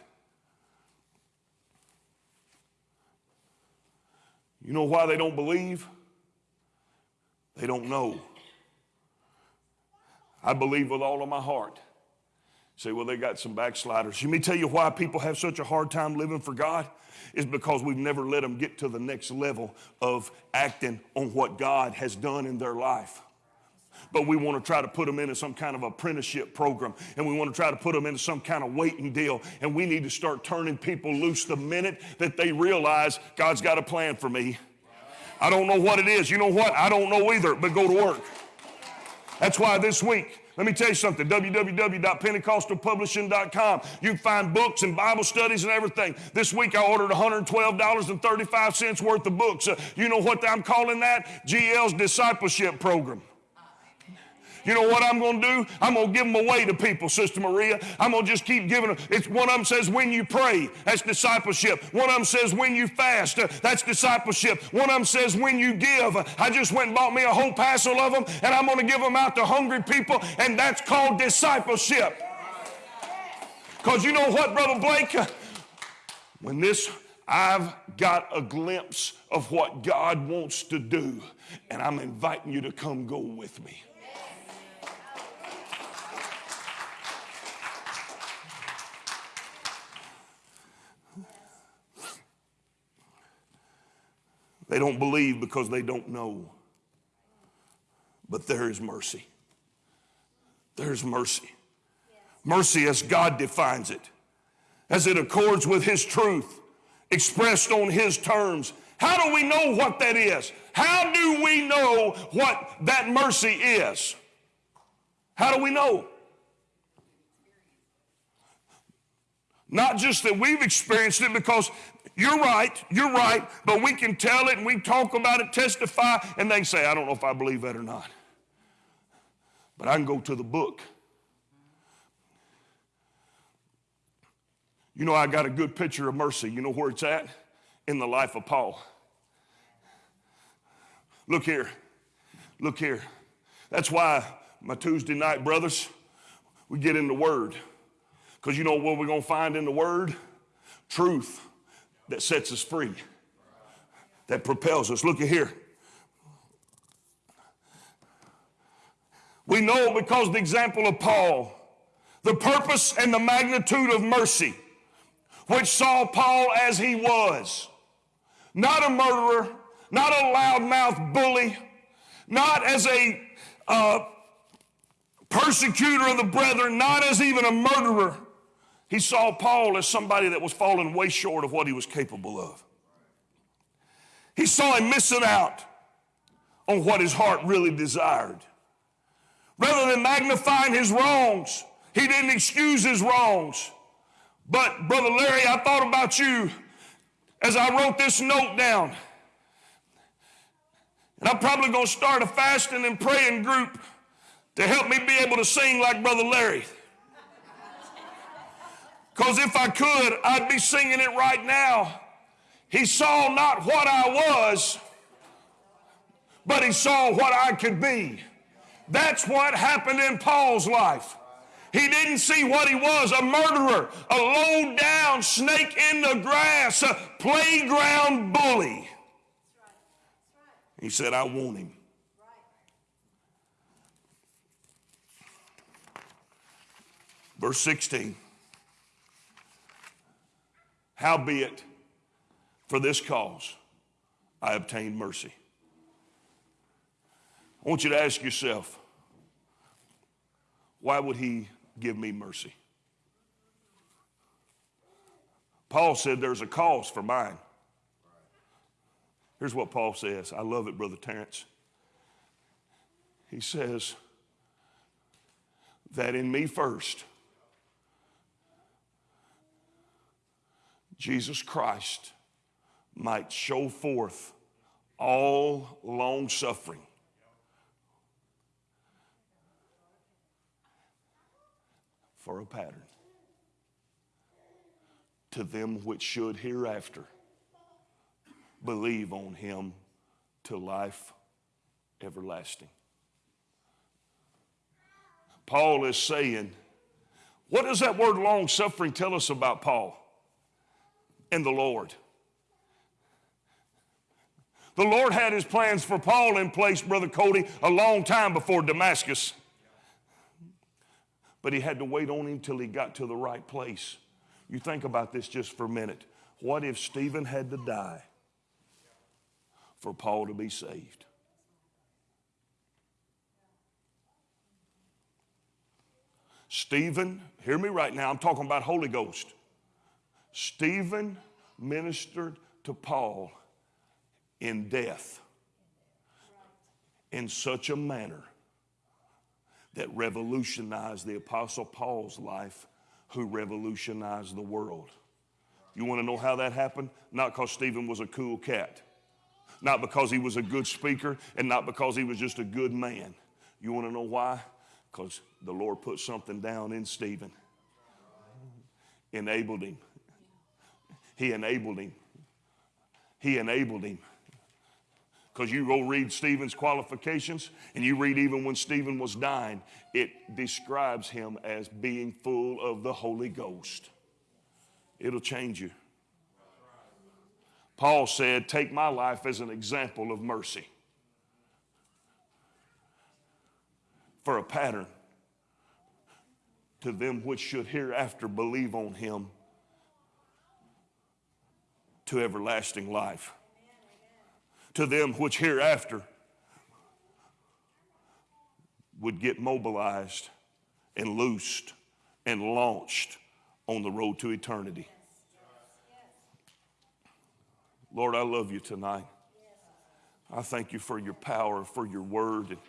You know why they don't believe? They don't know. I believe with all of my heart. Say, well, they got some backsliders. Let me tell you why people have such a hard time living for God is because we've never let them get to the next level of acting on what God has done in their life. But we want to try to put them into some kind of apprenticeship program and we want to try to put them into some kind of waiting deal. And we need to start turning people loose the minute that they realize God's got a plan for me. I don't know what it is. You know what? I don't know either, but go to work. That's why this week, let me tell you something www.pentecostalpublishing.com. You can find books and Bible studies and everything. This week I ordered $112.35 worth of books. Uh, you know what I'm calling that? GL's discipleship program. You know what I'm going to do? I'm going to give them away to people, Sister Maria. I'm going to just keep giving them. It's one of them says when you pray, that's discipleship. One of them says when you fast, that's discipleship. One of them says when you give. I just went and bought me a whole parcel of them, and I'm going to give them out to hungry people, and that's called discipleship. Because you know what, Brother Blake? When this, I've got a glimpse of what God wants to do, and I'm inviting you to come go with me. They don't believe because they don't know. But there is mercy. There's mercy. Mercy as God defines it, as it accords with His truth, expressed on His terms. How do we know what that is? How do we know what that mercy is? How do we know? Not just that we've experienced it because you're right, you're right, but we can tell it and we talk about it, testify, and they say, I don't know if I believe that or not. But I can go to the book. You know, I got a good picture of mercy. You know where it's at? In the life of Paul. Look here. Look here. That's why my Tuesday night brothers, we get in the Word. Because you know what we're going to find in the Word? Truth that sets us free, that propels us. Look at here. We know because the example of Paul, the purpose and the magnitude of mercy, which saw Paul as he was. Not a murderer, not a loudmouth bully, not as a uh, persecutor of the brethren, not as even a murderer. He saw Paul as somebody that was falling way short of what he was capable of. He saw him missing out on what his heart really desired. Rather than magnifying his wrongs, he didn't excuse his wrongs. But, Brother Larry, I thought about you as I wrote this note down. And I'm probably going to start a fasting and praying group to help me be able to sing like Brother Larry. Because if I could, I'd be singing it right now. He saw not what I was, but he saw what I could be. That's what happened in Paul's life. He didn't see what he was a murderer, a low down snake in the grass, a playground bully. He said, I want him. Verse 16. Howbeit, for this cause I obtained mercy. I want you to ask yourself, why would he give me mercy? Paul said there's a cause for mine. Here's what Paul says. I love it, Brother Terrence. He says that in me first, Jesus Christ might show forth all long suffering. For a pattern to them which should hereafter believe on him to life everlasting. Paul is saying, what does that word long suffering tell us about Paul and the Lord? The Lord had his plans for Paul in place, Brother Cody, a long time before Damascus. But he had to wait on him till he got to the right place. You think about this just for a minute. What if Stephen had to die for Paul to be saved? Stephen, hear me right now, I'm talking about Holy Ghost. Stephen ministered to Paul in death in such a manner that revolutionized the Apostle Paul's life, who revolutionized the world. You want to know how that happened? Not because Stephen was a cool cat, not because he was a good speaker, and not because he was just a good man. You want to know why? Because the Lord put something down in Stephen, enabled him. He enabled him. He enabled him. Because you go read Stephen's qualifications, and you read even when Stephen was dying, it describes him as being full of the Holy Ghost. It'll change you. Paul said, Take my life as an example of mercy for a pattern to them which should hereafter believe on him to everlasting life to them which hereafter would get mobilized and loosed and launched on the road to eternity. Lord, I love you tonight. I thank you for your power, for your word. And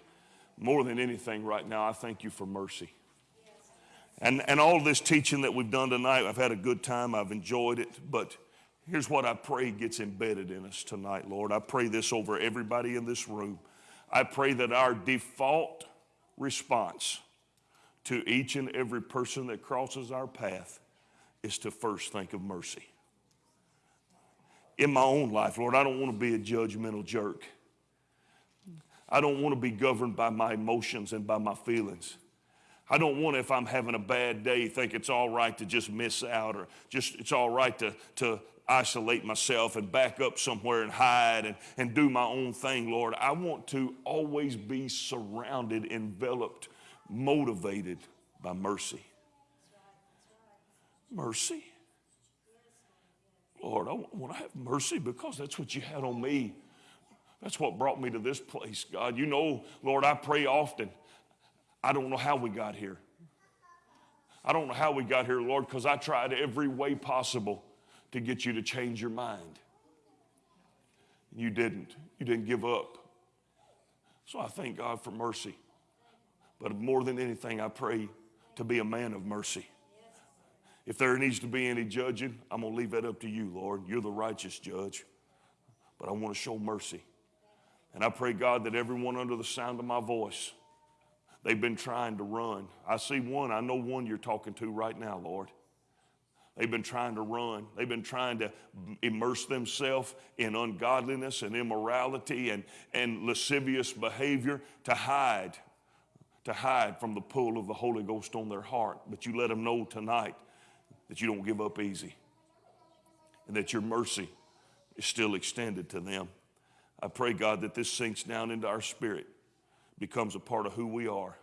more than anything, right now, I thank you for mercy. And, and all this teaching that we've done tonight, I've had a good time, I've enjoyed it, but Here's what I pray gets embedded in us tonight, Lord. I pray this over everybody in this room. I pray that our default response to each and every person that crosses our path is to first think of mercy. In my own life, Lord, I don't want to be a judgmental jerk. I don't want to be governed by my emotions and by my feelings. I don't want if I'm having a bad day, think it's all right to just miss out or just it's all right to, to isolate myself and back up somewhere and hide and, and do my own thing, Lord. I want to always be surrounded, enveloped, motivated by mercy. Mercy. Lord, I want to have mercy because that's what you had on me. That's what brought me to this place, God. You know, Lord, I pray often. I don't know how we got here. I don't know how we got here, Lord, because I tried every way possible to get you to change your mind. And You didn't. You didn't give up. So I thank God for mercy. But more than anything, I pray to be a man of mercy. If there needs to be any judging, I'm going to leave that up to you, Lord. You're the righteous judge. But I want to show mercy. And I pray, God, that everyone under the sound of my voice, they've been trying to run. I see one, I know one you're talking to right now, Lord. They've been trying to run. They've been trying to immerse themselves in ungodliness and immorality and, and lascivious behavior to hide, to hide from the pull of the Holy Ghost on their heart. But you let them know tonight that you don't give up easy and that your mercy is still extended to them. I pray, God, that this sinks down into our spirit, becomes a part of who we are,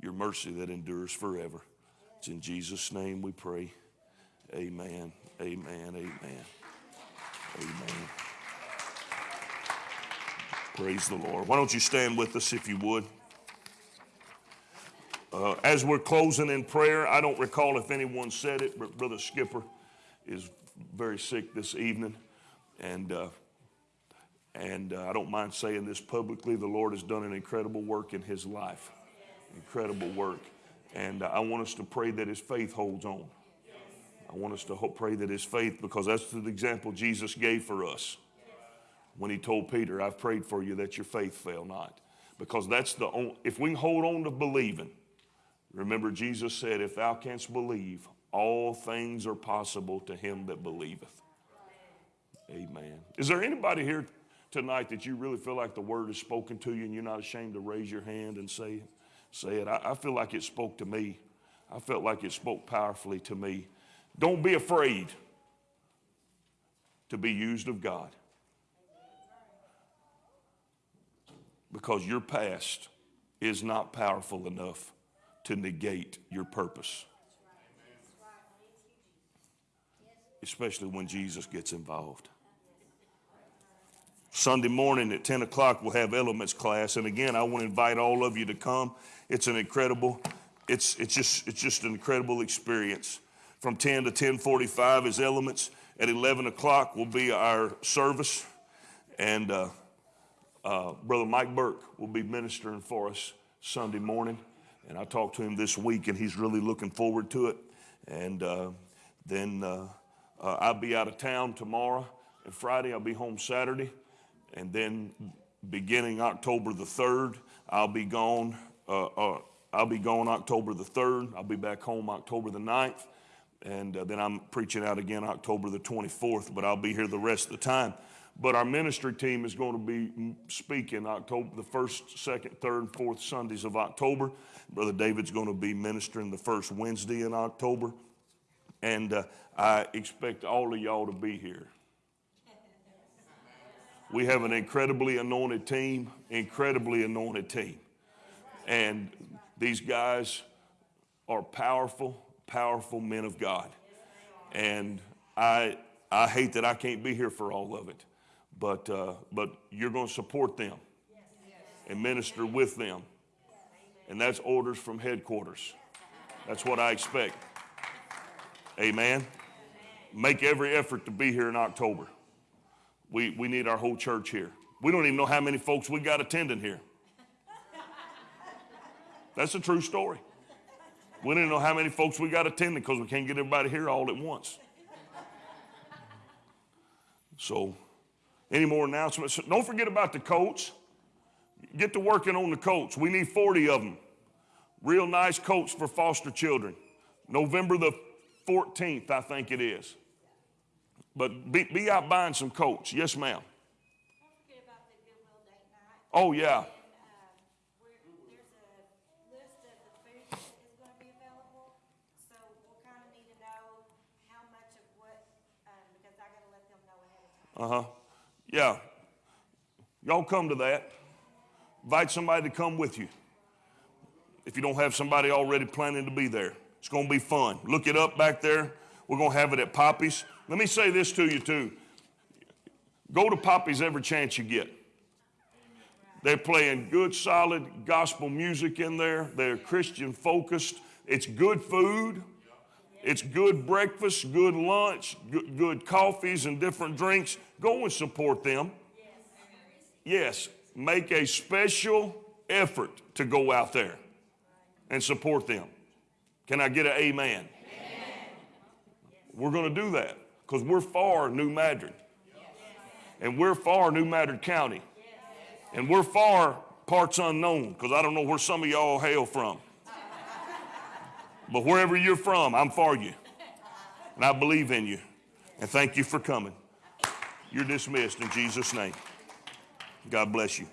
your mercy that endures forever. It's in Jesus' name we pray. Amen. Amen. Amen. Amen. Praise the Lord. Why don't you stand with us if you would? Uh, as we're closing in prayer, I don't recall if anyone said it, but Brother Skipper is very sick this evening. And, uh, and uh, I don't mind saying this publicly. The Lord has done an incredible work in his life. Incredible work. And uh, I want us to pray that his faith holds on. I want us to hope, pray that his faith, because that's the example Jesus gave for us when he told Peter, I've prayed for you that your faith fail not. Because that's the only, if we hold on to believing, remember Jesus said, if thou canst believe, all things are possible to him that believeth. Amen. Is there anybody here tonight that you really feel like the word is spoken to you and you're not ashamed to raise your hand and say it? Say it. I, I feel like it spoke to me. I felt like it spoke powerfully to me. Don't be afraid to be used of God. Because your past is not powerful enough to negate your purpose. Especially when Jesus gets involved. Sunday morning at 10 o'clock, we'll have elements class. And again, I want to invite all of you to come. It's an incredible, it's, it's, just, it's just an incredible experience. From 10 to 1045 is elements. At 11 o'clock will be our service. And uh, uh, Brother Mike Burke will be ministering for us Sunday morning. And I talked to him this week, and he's really looking forward to it. And uh, then uh, uh, I'll be out of town tomorrow and Friday. I'll be home Saturday. And then beginning October the 3rd, I'll be gone. Uh, I'll be gone October the 3rd. I'll be back home October the 9th. And uh, then I'm preaching out again October the 24th, but I'll be here the rest of the time. But our ministry team is going to be speaking October the first, second, third, and fourth Sundays of October. Brother David's going to be ministering the first Wednesday in October. And uh, I expect all of y'all to be here. We have an incredibly anointed team, incredibly anointed team. And these guys are powerful, powerful men of God. And I, I hate that I can't be here for all of it, but, uh, but you're going to support them and minister with them. And that's orders from headquarters. That's what I expect. Amen. Make every effort to be here in October. We, we need our whole church here. We don't even know how many folks we got attending here. That's a true story. We didn't know how many folks we got attending because we can't get everybody here all at once. So, any more announcements? Don't forget about the coats. Get to working on the coats. We need 40 of them. Real nice coats for foster children. November the 14th, I think it is. But be, be out buying some coats. Yes, ma'am. Don't forget about the Goodwill date night. Oh, yeah. And, uh, we're, there's a list of the food that is gonna be available, so we'll kinda need to know how much of what, um, because I gotta let them know ahead of time. Uh huh. Yeah. Y'all come to that. Invite somebody to come with you. If you don't have somebody already planning to be there, it's going to be fun. Look it up back there. We're going to have it at Poppy's. Let me say this to you, too. Go to Poppy's every chance you get. They're playing good, solid gospel music in there. They're Christian focused. It's good food. It's good breakfast, good lunch, good, good coffees and different drinks. Go and support them. Yes, make a special effort to go out there and support them. Can I get an amen? We're going to do that because we're far New Madrid. And we're far New Madrid County. And we're far parts unknown because I don't know where some of y'all hail from. But wherever you're from, I'm for you. And I believe in you. And thank you for coming. You're dismissed in Jesus' name. God bless you.